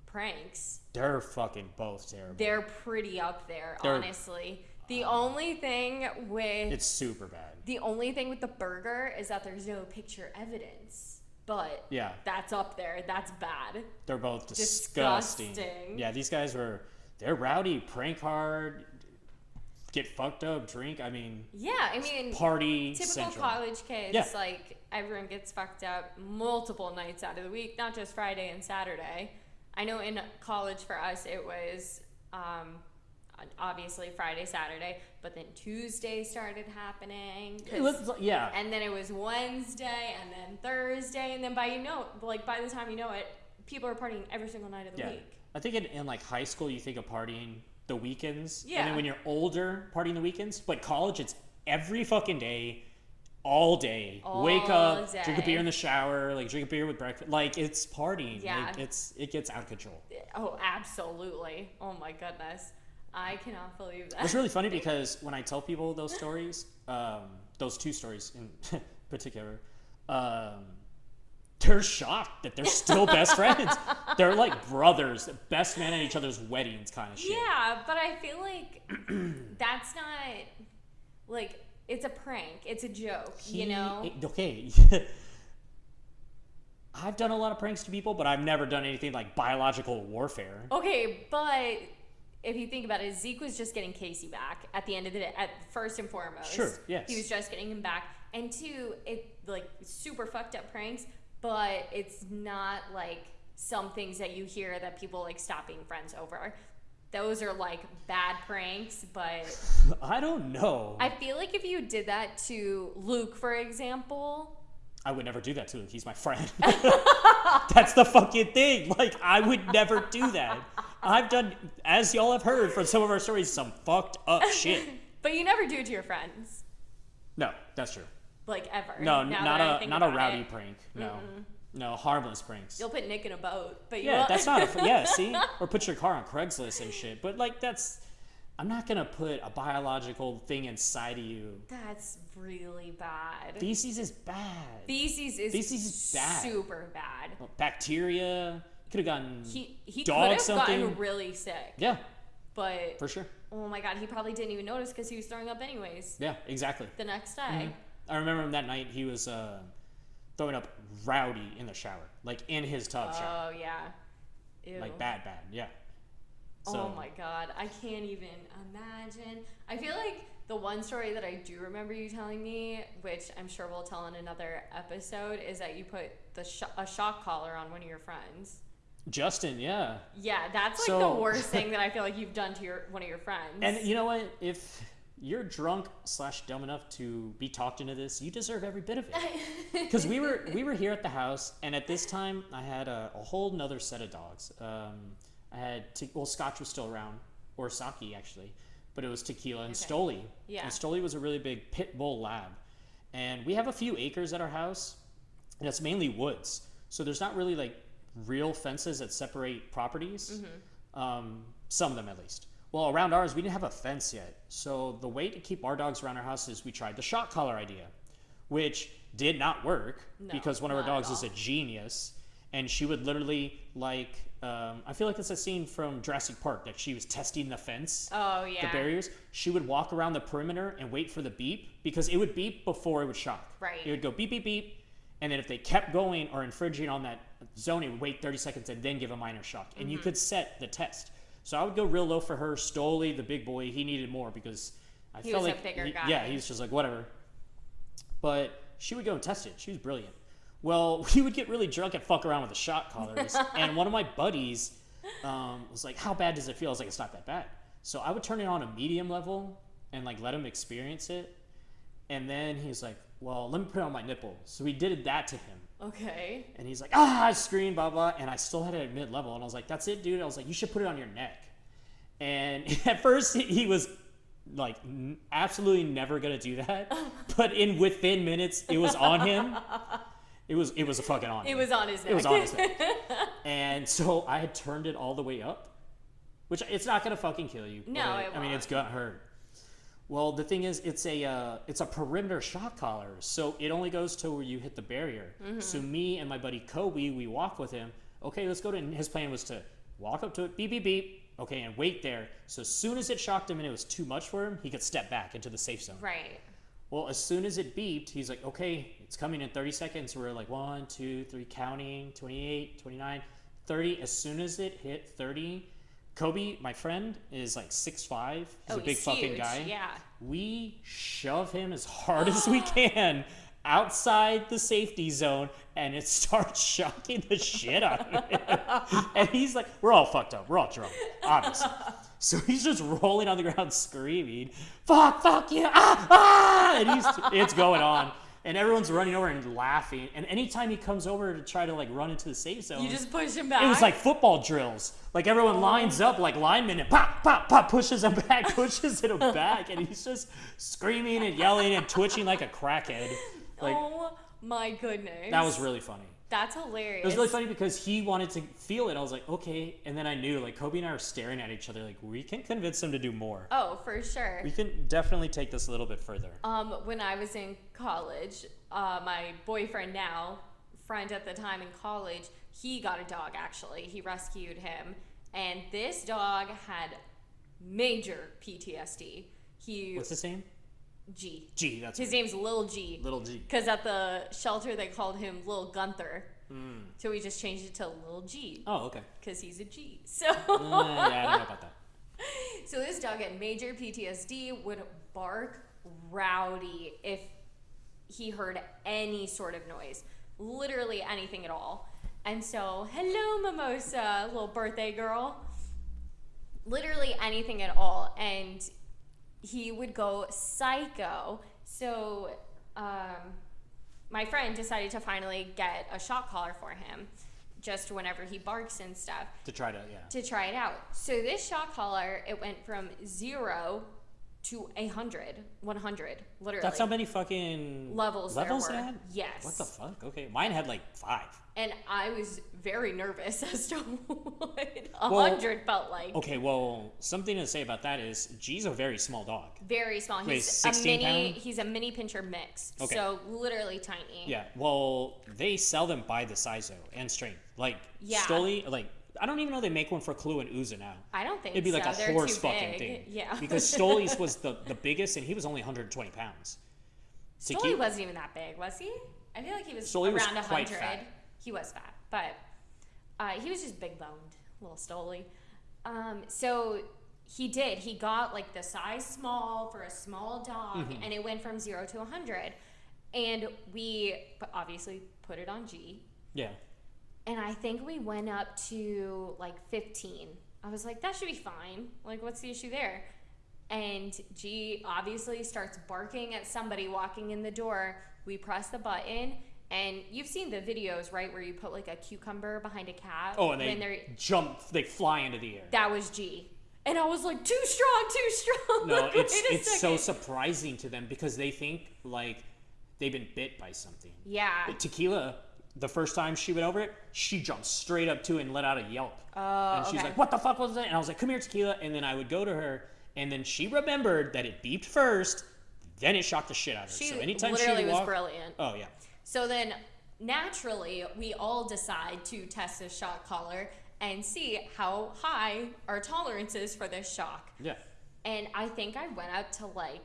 pranks. They're fucking both terrible. They're pretty up there, They're- honestly. The only thing with it's super bad. the only thing with the burger is that there's no picture evidence. But Yeah. that's up there. That's bad. They're both disgusting. Disgusting. Yeah, these guys were they're rowdy, prank hard, get fucked up, drink. I mean, Yeah, I mean party typical central. college kids Yeah. like everyone gets fucked up multiple nights out of the week not just friday and saturday i know in college for us it was um, obviously friday saturday but then tuesday started happening. It was- yeah, and then it was wednesday and then thursday and then by you know like by the time you know it people are partying every single night of the yeah. week I think in, in like high school, you think of partying the weekends, yeah. and then when you're older, partying the weekends. But college, it's every fucking day, all day. Wake All up, drink a beer in the shower, like drink a beer with breakfast. Like it's partying. Yeah. Like, it's it gets out of control. oh absolutely oh my goodness i cannot believe that It's really funny because when I tell people those stories, um, those two stories in particular, um, they're shocked that they're still best friends. They're like brothers, best man at each other's weddings, kind of shit. Yeah, but I feel like that's not like it's a prank. It's a joke, you know. okay. I've done a lot of pranks to people, but I've never done anything like biological warfare. Okay, but if you think about it, Zeke was just getting Casey back at the end of the day. At first and foremost, Sure, yes. he was just getting him back, and two, it like super fucked up pranks, but it's not like some things that you hear that people like stop being friends over. Those are like bad pranks, but I don't know. I, feel like if you did that to Luke, for example, I would never do that to Luke. He's my friend. That's the fucking thing. Like, I would never do that. I've done, as y'all have heard from some of our stories, some fucked up shit. but you never do it to your friends, No, that's true. like ever. No, not a not a rowdy it. prank. No, no harmless pranks. You'll put Nick in a boat, but you Yeah, won't- that's not a yeah. See, or put your car on Craigslist and shit. But like, that's I'm not gonna put a biological thing inside of you. That's really bad. Feces is bad. Feces is Feces is bad. super bad. Bacteria could have gotten He he could have gotten really sick, yeah but for sure. oh my god, he probably didn't even notice because he was throwing up anyways Yeah, exactly. the next day. I remember him that night. He was uh, throwing up rowdy in the shower, like in his tub shower, Oh yeah, Ew. like bad, bad. Yeah. So, oh my god, I can't even imagine. I feel like the one story that I do remember you telling me, which I'm sure we'll tell in another episode, is that you put the sh- a shock collar on one of your friends. Justin, yeah. Yeah, that's like So- the worst thing that I feel like you've done to your one of your friends. And you know what? If you're drunk slash dumb enough to be talked into this, you deserve every bit of it. Because we were we were here at the house, and at this time I had a, a whole nother set of dogs. Um, I had te- well, Scotch was still around, or Saki actually, but it was tequila and Okay. Stoli. Yeah. And Stoli was a really big pit bull lab, and we have a few acres at our house, and it's mainly woods. So there's not really like real fences that separate properties. Um, some of them at least. Well, around ours, we didn't have a fence yet. So the way to keep our dogs around our house is we tried the shock collar idea, which did not work No, because one of our dogs is a genius, and she would literally like. Um, I feel like it's a scene from Jurassic Park that she was testing the fence Oh yeah. the barriers, she would walk around the perimeter and wait for the beep because it would beep before it would shock. Right. It would go beep, beep, beep. And then if they kept going or infringing on that zone, it would wait 30 seconds and then give a minor shock. And Mm-hmm. you could set the test. So I would go real low for her. Stoli, the big boy, he needed more because I He felt was a like. bigger he- guy. Yeah, he was just like, whatever. But she would go and test it. She was brilliant. Well, we would get really drunk and fuck around with the shock collars. and one of my buddies um, was like, How bad does it feel? I was like, It's not that bad. So I would turn it on a medium level and like let him experience it. And then he's like, Well, let me put it on my nipple. So we did that to him. Okay. And he's like, Ah, I screamed, blah, blah. And I still had it at mid level. And I was like, That's it, dude. I was like, You should put it on your neck. And at first, he- was like n- absolutely never gonna do that. But in within minutes, it was on him. It was it was a fucking on. It him. was on his neck. It was on his neck. and so I had turned it all the way up, which it's not gonna fucking kill you. No, but it I mean, it's gonna hurt. Well, the thing is, it's a uh, it's a perimeter shock collar, so it only goes to where you hit the barrier. Mm-hmm. So me and my buddy Kobe, we walk with him. Okay, let's go to. And his plan was to walk up to it, beep beep beep. Okay, and wait there. So as soon as it shocked him and it was too much for him, he could step back into the safe zone. right. Well, as soon as it beeped, he's like, okay, it's coming in 30 seconds. We're like, one, two, three, counting, 28, 29, 30. As soon as it hit 30, Kobe, my friend, is like 6'5. He's oh, a big he's fucking huge. guy. Yeah. We shove him as hard as we can outside the safety zone and it starts shocking the shit out of him. and he's like, we're all fucked up. We're all drunk, obviously. So he's just rolling on the ground screaming, fuck, fuck you, ah, ah! And he's, it's going on. And everyone's running over and laughing. And anytime he comes over to try to like run into the safe zone, You just push him back. it was like football drills. Like everyone oh. lines up like linemen and pop, pop, pop, pushes him back, pushes him back, and he's just screaming and yelling and twitching like a crackhead. Like oh my goodness. that was really funny. That's hilarious. It was really funny because he wanted to feel it. I was like, okay, and then I knew like Kobe and I were staring at each other like we can convince him to do more. Oh, for sure. We can definitely take this a little bit further. Um, when I was in college, uh, my boyfriend now, friend at the time in college, he got a dog actually. He rescued him, and this dog had major PTSD. He What's his name? G. G. That's His name's Lil G. little G. Because at the shelter they called him Lil Gunther. Hmm. So we just changed it to Lil G. Oh, okay. Because he's a G. So. Uh, yeah, I don't know about that. So this dog had major PTSD, would bark rowdy if he heard any sort of noise, literally anything at all. And so, hello, Mimosa, little birthday girl. Literally anything at all. And he would go psycho. So, um, my friend decided to finally get a shock collar for him just whenever he barks and stuff To try to yeah. to try it out. So this shock collar, it went from zero to a hundred, 100, literally. That's how many fucking Levels there levels were. it had? Yes. What the fuck? Okay, mine had like five. and I was very nervous as to what a Well, hundred felt like. Okay, well, something to say about that is G's a very small dog. Very small. Wait, He's a 16 mini. pound? He's a mini pinscher mix. Okay. So literally tiny. Yeah, well, they sell them by the size though and strength. Like Yeah. Stoli, like I don't even know they make one for Clue and Uza now. I don't think It'd be like a They're horse fucking big. thing. Yeah. Because Stoli's was the the biggest and he was only 120 pounds. To Stoli keep- wasn't even that big, was he? I feel like he was was around a quite 100. fat. He was fat, but uh, he was just big boned, little Stoli. Um, so he did. He got like the size small for a small dog, Mm-hmm. and it went from zero to 100. And we obviously put it on G. Yeah. And I think we went up to like 15. I was like, that should be fine. Like, what's the issue there? And G obviously starts barking at somebody walking in the door. We press the button, and you've seen the videos, right, where you put like a cucumber behind a cat. Oh, and they they're jump, they fly into the air. that was G. And I was like, too strong, too strong. No, Like, it's it's so surprising to them because they think like they've been bit by something. Yeah. But tequila, the first time she went over it, she jumped straight up to it and let out a yelp. Oh, and she's okay. like, "What the fuck was that?" And I was like, "Come here, tequila." And then I would go to her, and then she remembered that it beeped first, then it shocked the shit out of her. She so anytime literally she was walked, brilliant. oh yeah, So then naturally, we all decide to test this shock collar and see how high our tolerance is for this shock. yeah. And I think I went up to like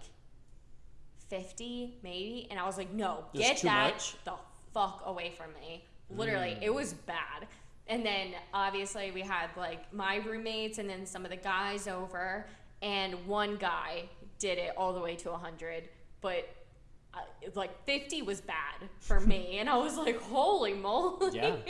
50 maybe. And I was like, no, get that much? the fuck away from me. Literally, it was bad. And then obviously we had like my roommates and then some of the guys over. And one guy did it all the way to 100. But uh, like 50 was bad for me. and I was like, holy moly. Yeah.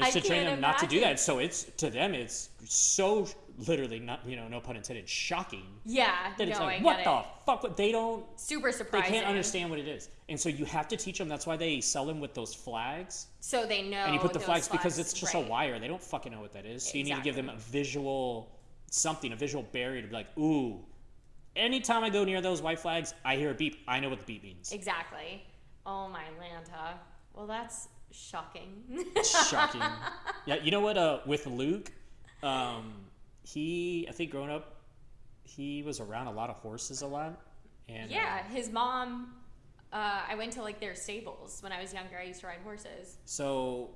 I It's to train them not to do that. So it's to them, it's so literally not, you know, no pun intended, shocking Yeah, that no, it's I like, get what it. the fuck? What they don't, Super surprised they can't understand what it is, and so you have to teach them. That's why they sell them with those flags, So they know. and you put the those flags because it's just right. a wire. They don't fucking know what that is. So you need to give them a visual something, a visual barrier to be like, ooh. Anytime I go near those white flags, I hear a beep. I know what the beep means. Exactly. Oh my Lanta. Well, that's shocking. shocking. Yeah, you know what? Uh, with Luke, um, he I think growing up, he was around a lot of horses a lot, and uh, yeah, his mom. Uh, I went to like their stables when I was younger. I used to ride horses. so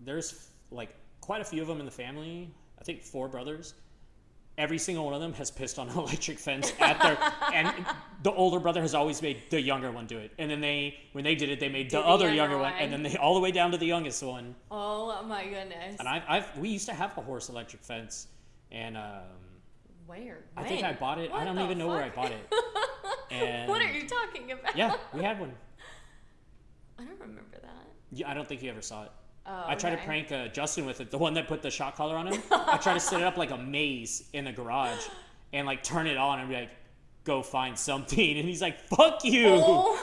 there's like quite a few of them in the family. I think four brothers. Every single one of them has pissed on an electric fence at their, and the older brother has always made the younger one do it. And then they, when they did it, they made the the other younger younger one, one. and then they all the way down to the youngest one. Oh my goodness. And I've, I've we used to have a horse electric fence, and um, Where? I think I bought it. I don't even know where I bought it. And what are you talking about? Yeah, we had one. I don't remember that. Yeah, I don't think you ever saw it. Oh, I tried to prank uh, Justin with it, the one that put the shock collar on him. I tried to set it up like a maze in the garage and like turn it on and be like, go find something. And he's like, fuck you. Oh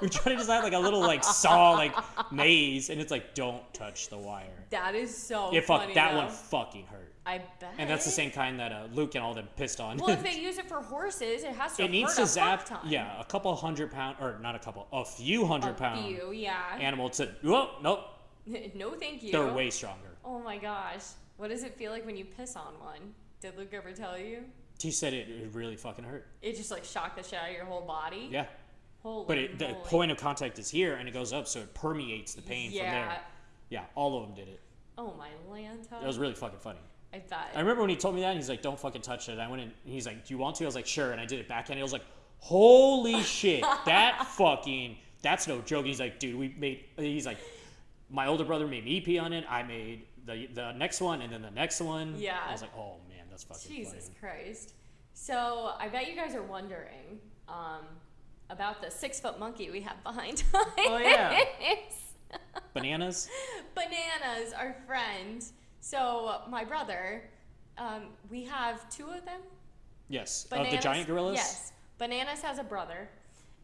We tried to design like a little like saw like maze and it's like, don't touch the wire. That is so It fuck, funny. that though. one fucking hurt. I bet. And that's the same kind that uh, Luke and all them pissed on. Well, if they use it for horses, it has to. it needs to a zap, yeah, a couple hundred pound, or not a couple, a few hundred A pound few, yeah. animal to, whoa, nope, no, thank you. they're way stronger. Oh my gosh. What does it feel like when you piss on one? Did Luke ever tell you? He said it, it really fucking hurt. It just like shocked the shit out of your whole body. Yeah. Holy But it, the moly. point of contact is here and it goes up, so it permeates the pain from there. Yeah, all of them did it. Oh my Lanta. It was really fucking funny. I bet. I remember when he told me that, and he's like, don't fucking touch it. I went in, and he's like, do you want to? I was like, sure. And I did it back, and he was like, holy shit, that fucking, that's no joke. He's like, dude, we made, he's like, my older brother made me pee on it. I made the the next one, and then the next one. Yeah. I was like, oh man, that's fucking Jesus funny. Christ. So I bet you guys are wondering um, about the six foot monkey we have behind us. Oh, yeah. Bananas? Bananas, our friend. So my brother, um, we have two of them. Yes. Bananas, of the giant gorillas? Yes. Bananas has a brother.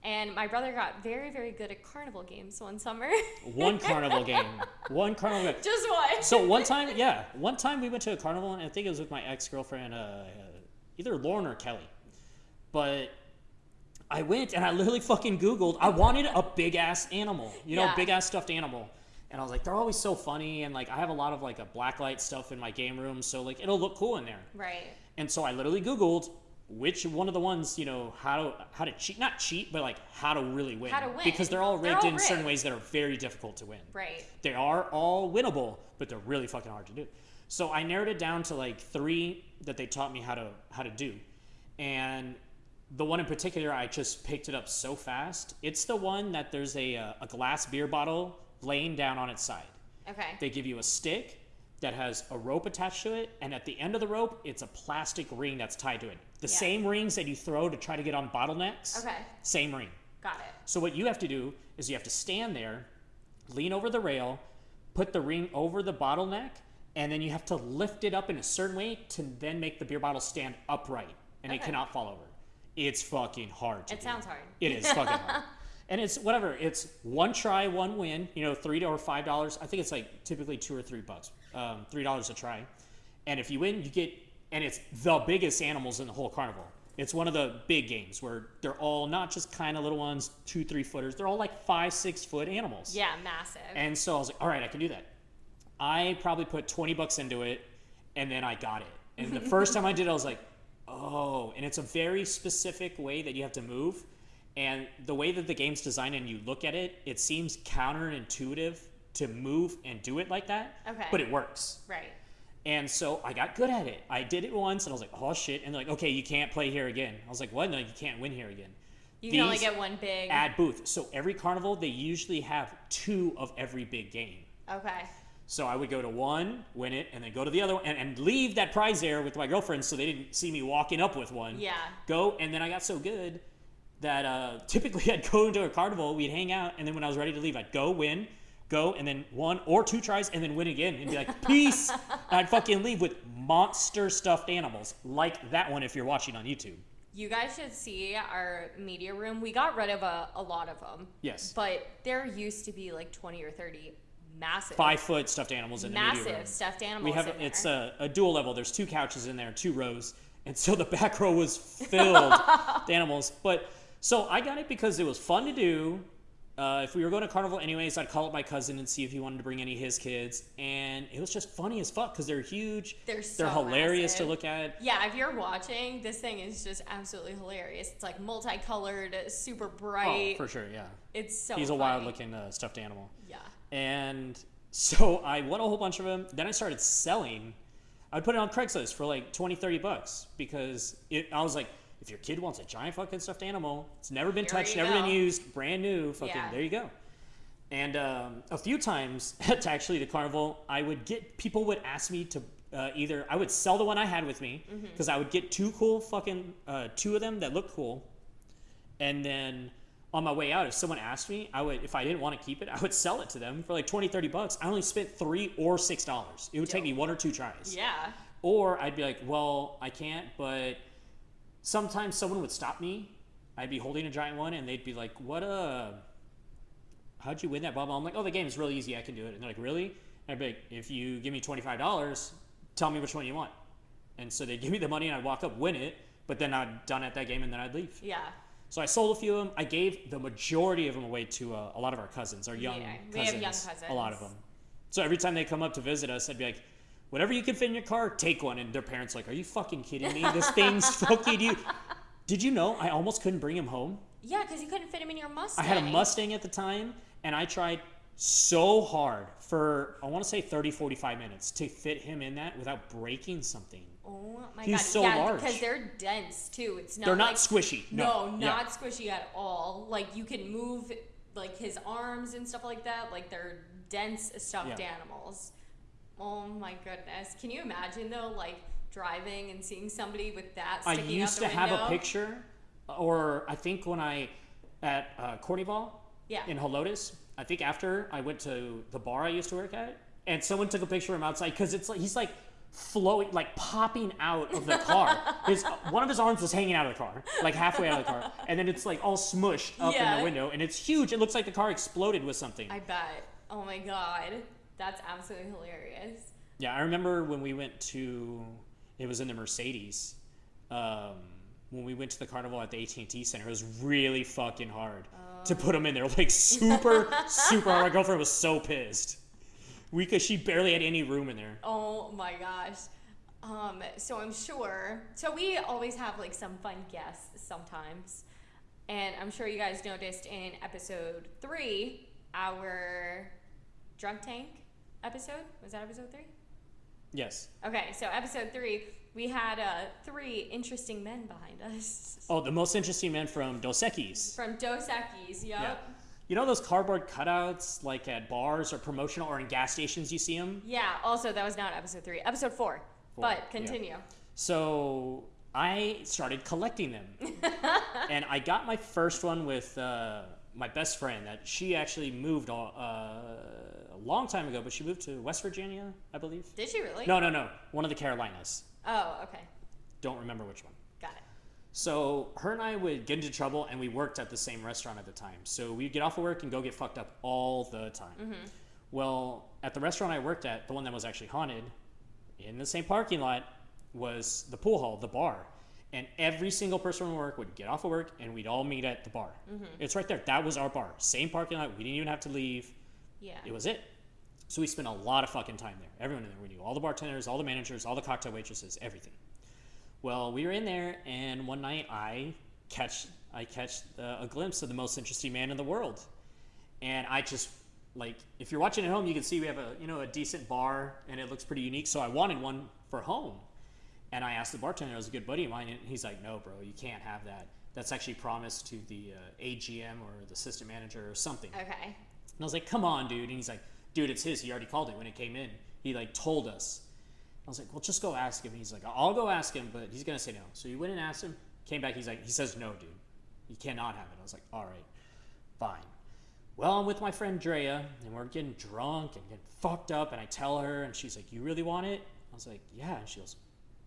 And my brother got very, very good at carnival games one summer. One carnival game. One carnival game. Just one. So one time, yeah, one time we went to a carnival, and I think it was with my ex girlfriend, uh, uh, either Lauren or Kelly. But I went and I literally fucking Googled. I wanted a big ass animal, you know, Yeah. big ass stuffed animal. And I was like, they're always so funny, and like I have a lot of like a blacklight stuff in my game room, so like it'll look cool in there. right. And so I literally Googled which one of the ones, you know, how to how to cheat, not cheat, but like how to really win. How to win. Because they're all They're rigged all in certain ways that are very difficult to win. Right. They are all winnable, but they're really fucking hard to do. So I narrowed it down to like three that they taught me how to how to do. And the one in particular, I just picked it up so fast. It's the one that there's a, uh, a glass beer bottle laying down on its side. Okay. They give you a stick that has a rope attached to it, and at the end of the rope, it's a plastic ring that's tied to it. The Yeah. same rings that you throw to try to get on bottlenecks. Okay. Same ring. Got it. So what you have to do is you have to stand there, lean over the rail, put the ring over the bottleneck, and then you have to lift it up in a certain way to then make the beer bottle stand upright, and it cannot fall over. It's fucking hard It do. sounds hard. It is fucking hard. And it's whatever. It's one try, one win. You know, three to or five dollars. I think it's like typically two or three bucks. Um, three dollars a try. And if you win, you get. And it's the biggest animals in the whole carnival. It's one of the big games where they're all not just kind of little ones, two, three footers. They're all like five, six foot animals. Yeah, massive. And so I was like, all right, I can do that. I probably put 20 bucks into it and then I got it. And the first time I did it, I was like, oh, and it's a very specific way that you have to move. And the way that the game's designed and you look at it, it seems counterintuitive to move and do it like that. Okay. But it works. right. And so I got good at it. I did it once and I was like, oh shit. And they're like, okay, you can't play here again. I was like, what? No, you can't win here again. You can only get one big. Ad booth. So every carnival, they usually have two of every big game. okay. So I would go to one, win it, and then go to the other one, and, and leave that prize there with my girlfriend so they didn't see me walking up with one. Yeah. Go, and then I got so good that uh, typically I'd go into a carnival, we'd hang out, and then when I was ready to leave, I'd go, win, go, and then one or two tries, and then win again, and be like, peace. and I'd fucking leave with monster stuffed animals, like that one if you're watching on YouTube. You guys should see our media room. We got rid of a, a lot of them. Yes. But there used to be like 20 or 30 massive, Five foot stuffed animals in the massive stuffed animals. we have it's a, a dual level there's two couches in there two rows and so the back row was filled with animals but so i got it because it was fun to do uh, if we were going to carnival anyways i'd call up my cousin and see if he wanted to bring any of his kids and it was just funny as fuck because they're huge They're so they're hilarious massive. to look at Yeah, if you're watching, this thing is just absolutely hilarious. It's like multicolored, super bright. oh bright. for sure yeah it's so he's a wild looking uh, stuffed animal. And so I won a whole bunch of them. Then I started selling. I'd put it on Craigslist for like 20, 30 bucks because it, I was like, if your kid wants a giant fucking stuffed animal, it's never been Here touched, never been used, brand new, fucking, Yeah. there you go. And um, a few times at actually the carnival, I would get people would ask me to uh, either I would sell the one I had with me Mm-hmm. because I would get two cool fucking uh, two of them that looked cool, and then on my way out if someone asked me i would if i didn't want to keep it i would sell it to them for like 20 30 bucks. I only spent three or six dollars. It would take me one or two tries. Yeah. or i'd be like well i can't but sometimes someone would stop me. I'd be holding a giant one and they'd be like what uh how'd you win that bubble i'm like oh the game is really easy. I can do it. And they're like really? And i'd be like if you give me $25 tell me which one you want. And so they'd give me the money and i'd walk up win it but then i'd done at that game and then i'd leave. Yeah. So I sold a few of them. I gave the majority of them away to uh, a lot of our cousins, our young, Yeah, we cousins, have young A lot of them. So every time they come up to visit us, I'd be like, whatever you can fit in your car, take one. And their parents like, are you fucking kidding me? This thing's fucking you. Did you know I almost couldn't bring him home? Yeah, because you couldn't fit him in your Mustang. I had a Mustang at the time, and I tried so hard for, I want to say 30, 45 minutes to fit him in that without breaking something. Oh my He's god. so yeah, large. because they're dense too. It's not They're not like, squishy. No, No, not yeah. squishy at all. Like you can move like his arms and stuff like that. Like they're dense stuffed Yeah. animals. Oh my goodness. Can you imagine though, like driving and seeing somebody with that I used to the have a picture, or I think when I at uh, Cornyval Yeah. in Helotes, I think after I went to the bar I used to work at, and someone took a picture of him outside because it's like he's like flowing, like popping out of the car. his one of his arms was hanging out of the car, like halfway out of the car, and then it's like all smushed up in the window, and it's huge. It looks like the car exploded with something. I bet. Oh my god. That's absolutely hilarious. Yeah, I remember when we went to it was in the Mercedes. Um, when we went to the carnival at the AT&T Center, it was really fucking hard to put them in there. Like super, super hard. My girlfriend was so pissed. We cause she barely had any room in there. Oh my gosh. Um, so I'm sure. So we always have like some fun guests sometimes. And I'm sure you guys noticed in episode three, our drunk tank episode. Was that episode three? Yes. Okay, so episode three, we had uh, three interesting men behind us Oh, the most interesting man from Dos Equis. from Dos Equis. Yep. Yeah. You know those cardboard cutouts like at bars or promotional or in gas stations you see them? Yeah. Also, that was not episode three. Episode four. Four, but yeah. continue. So I started collecting them, and I got my first one with uh, my best friend. That she actually moved uh, a long time ago, but she moved to West Virginia, I believe. Did she really? No, no, no, one of the Carolinas. Oh, okay. Don't remember which one. So her and I would get into trouble, and we worked at the same restaurant at the time. So we'd get off of work and go get fucked up all the time. Mm-hmm. Well, at the restaurant I worked at, the one that was actually haunted, in the same parking lot was the pool hall, the bar. And every single person from work would get off of work and we'd all meet at the bar. Mm-hmm. It's right there. That was our bar. Same parking lot. We didn't even have to leave. Yeah. It was it. So we spent a lot of fucking time there. Everyone in there. We knew all the bartenders, all the managers, all the cocktail waitresses, everything. Well, we were in there, and one night I catch I catch uh, a glimpse of the most interesting man in the world, and I just like if you're watching at home, you can see we have a you know a decent bar, and it looks pretty unique. So I wanted one for home, and I asked the bartender, it was a good buddy of mine, and he's like, "No, bro, you can't have that. That's actually promised to the uh, AGM or the system manager or something." Okay. And I was like, come on, dude. And he's like, dude, it's his. He already called it when it came in. He like told us. I was like, well, just go ask him. He's like, I'll go ask him, but he's gonna say no. So you went and asked him. Came back. He's like, he says no, dude. You cannot have it. I was like, all right, fine. Well, I'm with my friend Drea, and we're getting drunk and getting fucked up. And I tell her, and she's like, you really want it? I was like, yeah. And she goes,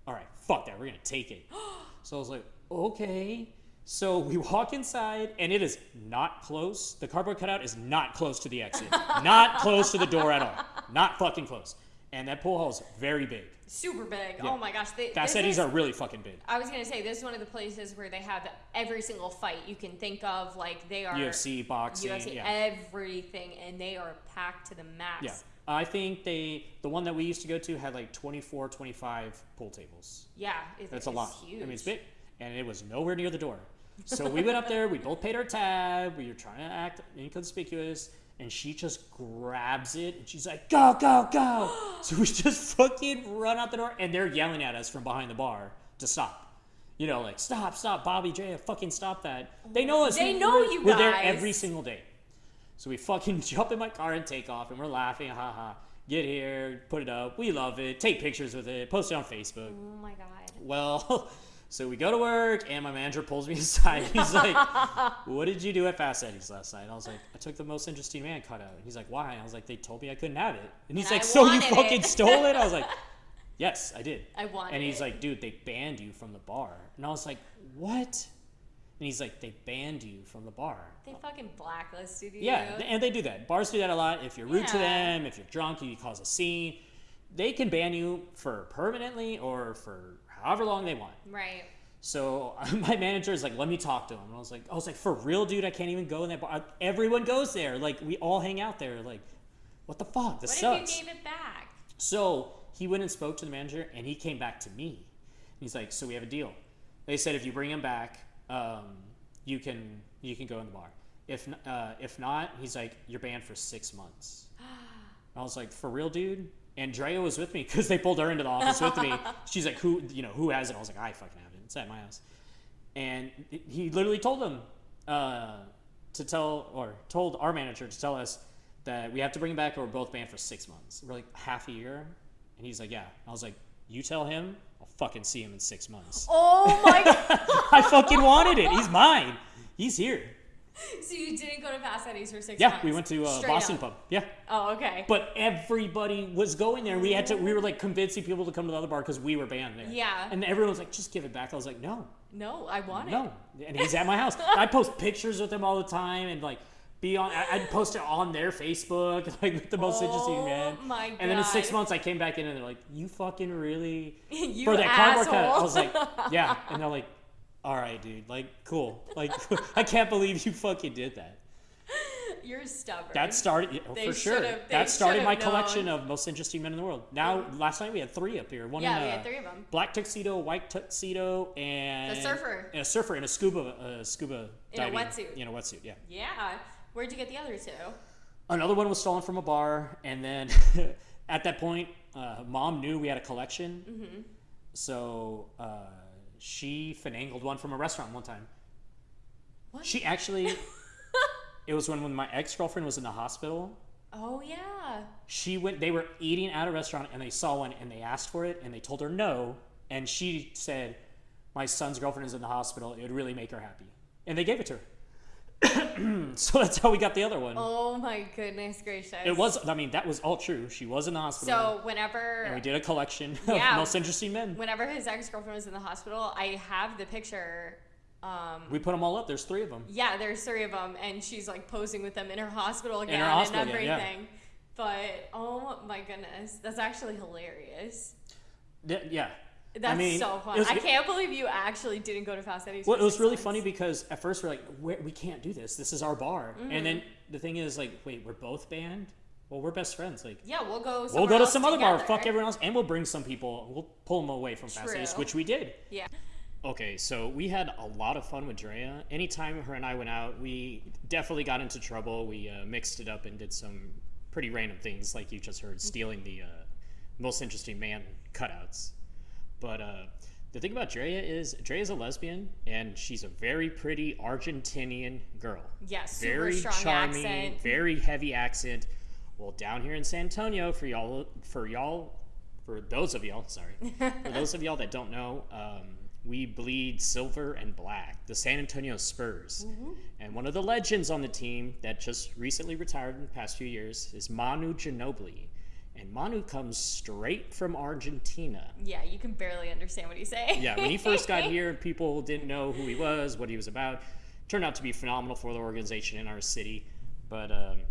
all right, fuck that. We're gonna take it. so I was like, okay. So we walk inside, and it is not close. The cardboard cutout is not close to the exit. not close to the door at all. Not fucking close. And that pool hall is very big. Super big. Yeah. Oh my gosh. They, Fast Eddies is- are really fucking big. I was gonna say this is one of the places where they have every single fight you can think of. Like they are UFC, boxing, UFC, yeah. everything, and they are packed to the max. Yeah. I think they, the one that we used to go to had like 24, 25 pool tables. Yeah, it- That's a it's lot. Huge. I mean, it's big, and it was nowhere near the door. So we went up there. We both paid our tab. We were trying to act inconspicuous, and she just grabs it and she's like, "Go, go, go!" so we just fucking run out the door, and they're yelling at us from behind the bar to stop. You know, like stop, stop, Bobby J, fucking stop that. They know us. They know we're- you We're there every single day. So we fucking jump in my car and take off, and we're laughing, haha. Get here, put it up. We love it. Take pictures with it. Post it on Facebook. Oh my god. Well, so we go to work, and my manager pulls me aside. He's like, "What did you do at Fast Eddie's last night?" I was like, "I took the most interesting man cutout." And he's like, "Why?" I was like, "They told me I couldn't have it." And he's And like, I "So you fucking it." stole it?" I was like, "Yes, I did." I wanted And he's it. like, "Dude, they banned you from the bar." And I was like, "What?" And he's like, "They banned you from the bar." They fucking blacklisted you. Yeah, and they do that. Bars do that a lot. If you're rude to them, if you're drunk, you cause a scene, they can ban you for permanently or for however long they want. Right. So my manager is like, "Let me talk to him." And I was like, "I was like, for real, dude, I can't even go in that bar. Everyone goes there. Like, we all hang out there. Like, what the fuck? This What sucks." if you gave it back? So he went and spoke to the manager, and he came back to me. He's like, "So we have a deal." They said if you bring him back, um, you can you can go in the bar. If uh, if not, he's like, "You're banned for six months." I was like, "For real, dude." And Drea was with me because they pulled her into the office with me. She's like, "Who you know who has it?" I was like, "I fucking have it. It's at my house." And he literally told them uh, to tell or told our manager to tell us that we have to bring him back or we're both banned for six months. We're like half a year, and he's like, "Yeah." I was like, "You tell him, I'll fucking see him in six months." Oh my god. I fucking wanted it. He's mine. He's here. so you didn't go to Eddie's for six Yeah, months? we went to uh, Boston up. Pub. Yeah, Oh, okay. but everybody was going there. We had to. We were like convincing people to come to the other bar because we were banned there. Yeah. And everyone was like, "Just give it back." I was like, "No, no, I want it. no." And he's at my house. I post pictures with him all the time, and like. Be on. I- I'd post it on their Facebook, like with the most interesting Oh man. my And then in six months, I came back in, and they're like, "You fucking really You for that cardboard asshole. cut." I was like, "Yeah," and they're like, "All right, dude. Like, cool. Like, I can't believe you fucking did that." You're stubborn. That started yeah, for sure. That started my known. collection of most interesting men in the world. Now, last night we had three up here. One Yeah, in, we uh, had three of 'em. Black tuxedo, white tuxedo, and a surfer. and a surfer, and a scuba, uh, scuba In a diving, wetsuit. In a wetsuit, yeah. Yeah. Where'd you get the other two? Another one was stolen from a bar, and then at that point, uh, mom knew we had a collection, Mm-hmm. so uh, she finangled one from a restaurant one time. What? She actually, it was when when my ex girlfriend was in the hospital. Oh yeah. she went they were eating at a restaurant and they saw one and they asked for it and they told her no and she said my son's girlfriend is in the hospital it would really make her happy and they gave it to her so that's how we got the other one Oh my goodness gracious. it was i mean that was all true she was in the hospital So whenever and we did a collection Yeah. of most interesting men whenever his ex girlfriend was in the hospital, I have the picture. Um, we put them all up there's three of them yeah, there's three of them, and she's like posing with them in her hospital again hospital and everything. yeah. But oh my goodness, that's actually hilarious. Yeah That's mean, so fun. was I can't believe you actually didn't go to Fast Eddie's. Well, it was really months. funny because at first we're like, we we can't do this. This is our bar. And then Mm-hmm. the thing is, like, wait, we're both banned? Well, we're best friends. Like, Yeah, we'll go. we'll go to some other bar, fuck everyone else, and we'll bring some people. We'll pull them away from Fast Eddie's, which we did. Yeah. Okay, so we had a lot of fun with Drea. Anytime her and I went out, we definitely got into trouble. We uh, mixed it up and did some pretty random things, like you just heard, stealing the uh, most interesting man cutouts. But uh, the thing about Drea is, Drea is a lesbian, and she's a very pretty Argentinian girl. Super very strong charming, accent. very heavy accent. Well, down here in San Antonio, for y'all, for y'all, for those of y'all, sorry, for those of y'all that don't know, um, we bleed silver and black. The San Antonio Spurs, and one of the legends on the team that just recently retired in the past few years is Manu Ginobili, and Manu comes straight from Argentina. Yeah, you can barely understand what he's saying. Yeah, when he first got here, people didn't know who he was, what he was about. Turned out to be phenomenal for the organization in our city. But um,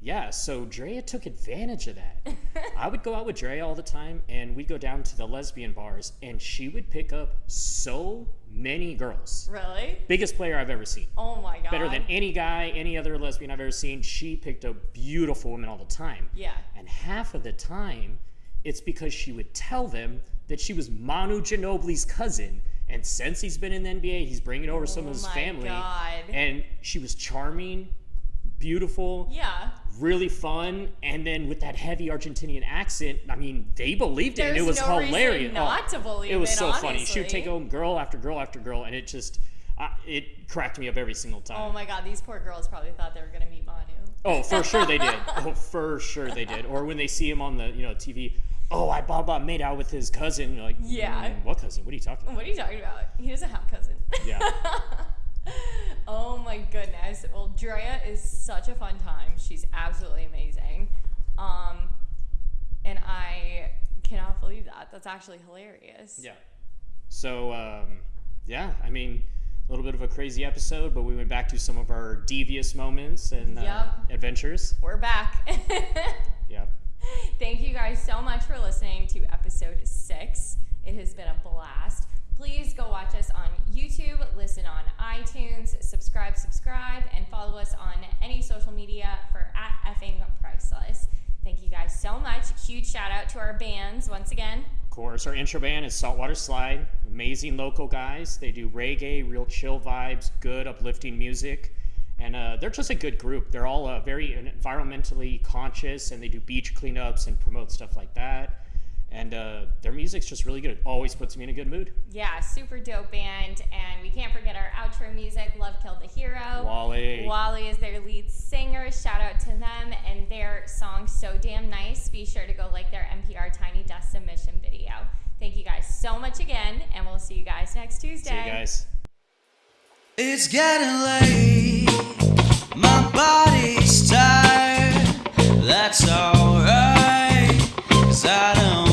yeah, so Drea took advantage of that. I would go out with Drea all the time, and we'd go down to the lesbian bars, and she would pick up so many girls. Really? Biggest player I've ever seen. Oh my god. Better than any guy, any other lesbian I've ever seen. She picked up beautiful women all the time. Yeah. And half of the time, it's because she would tell them that she was Manu Ginobili's cousin. And since he's been in the NBA, he's bringing over some Oh of his my family. God. And she was charming, beautiful, Yeah. Really fun, and then with that heavy Argentinian accent, I mean, they believed it, and it was no hilarious. Oh, not to believe it was it, so funny. She would take home girl after girl after girl, and it just, uh, it cracked me up every single time. Oh my god, these poor girls probably thought they were gonna meet Manu. Oh, for sure they did. Oh, for sure they did. Or when they see him on the you know TV, oh, I Baba made out with his cousin. You're like, Yeah. "Mm, what cousin? What are you talking about? What are you talking about? He doesn't have a cousin. Yeah. oh my goodness. Well, Drea is such a fun time. She's absolutely amazing. Um, and I cannot believe that. That's actually hilarious. Yeah. So um, yeah, I mean, a little bit of a crazy episode, but we went back to some of our devious moments and uh, Yep. adventures. We're back. Yeah. Thank you guys so much for listening to episode six. It has been a blast. Please go watch us on YouTube, listen on iTunes, subscribe, subscribe, and follow us on any social media for at effing priceless. Thank you guys so much. Huge shout out to our bands once again. Of course, our intro band is Saltwater Slide. Amazing local guys. They do reggae, real chill vibes, good uplifting music. And uh, they're just a good group. They're all uh, very environmentally conscious and they do beach cleanups and promote stuff like that and uh, their music's just really good. It always puts me in a good mood. Yeah, super dope band, and we can't forget our outro music, "Love Killed the Hero." Wally. Wally is their lead singer. Shout out to them and their song "So Damn Nice." Be sure to go like their NPR Tiny Desk submission video. Thank you guys so much again, and we'll see you guys next Tuesday. See you guys. It's getting late. My body's tired. That's alright. Cause I don't.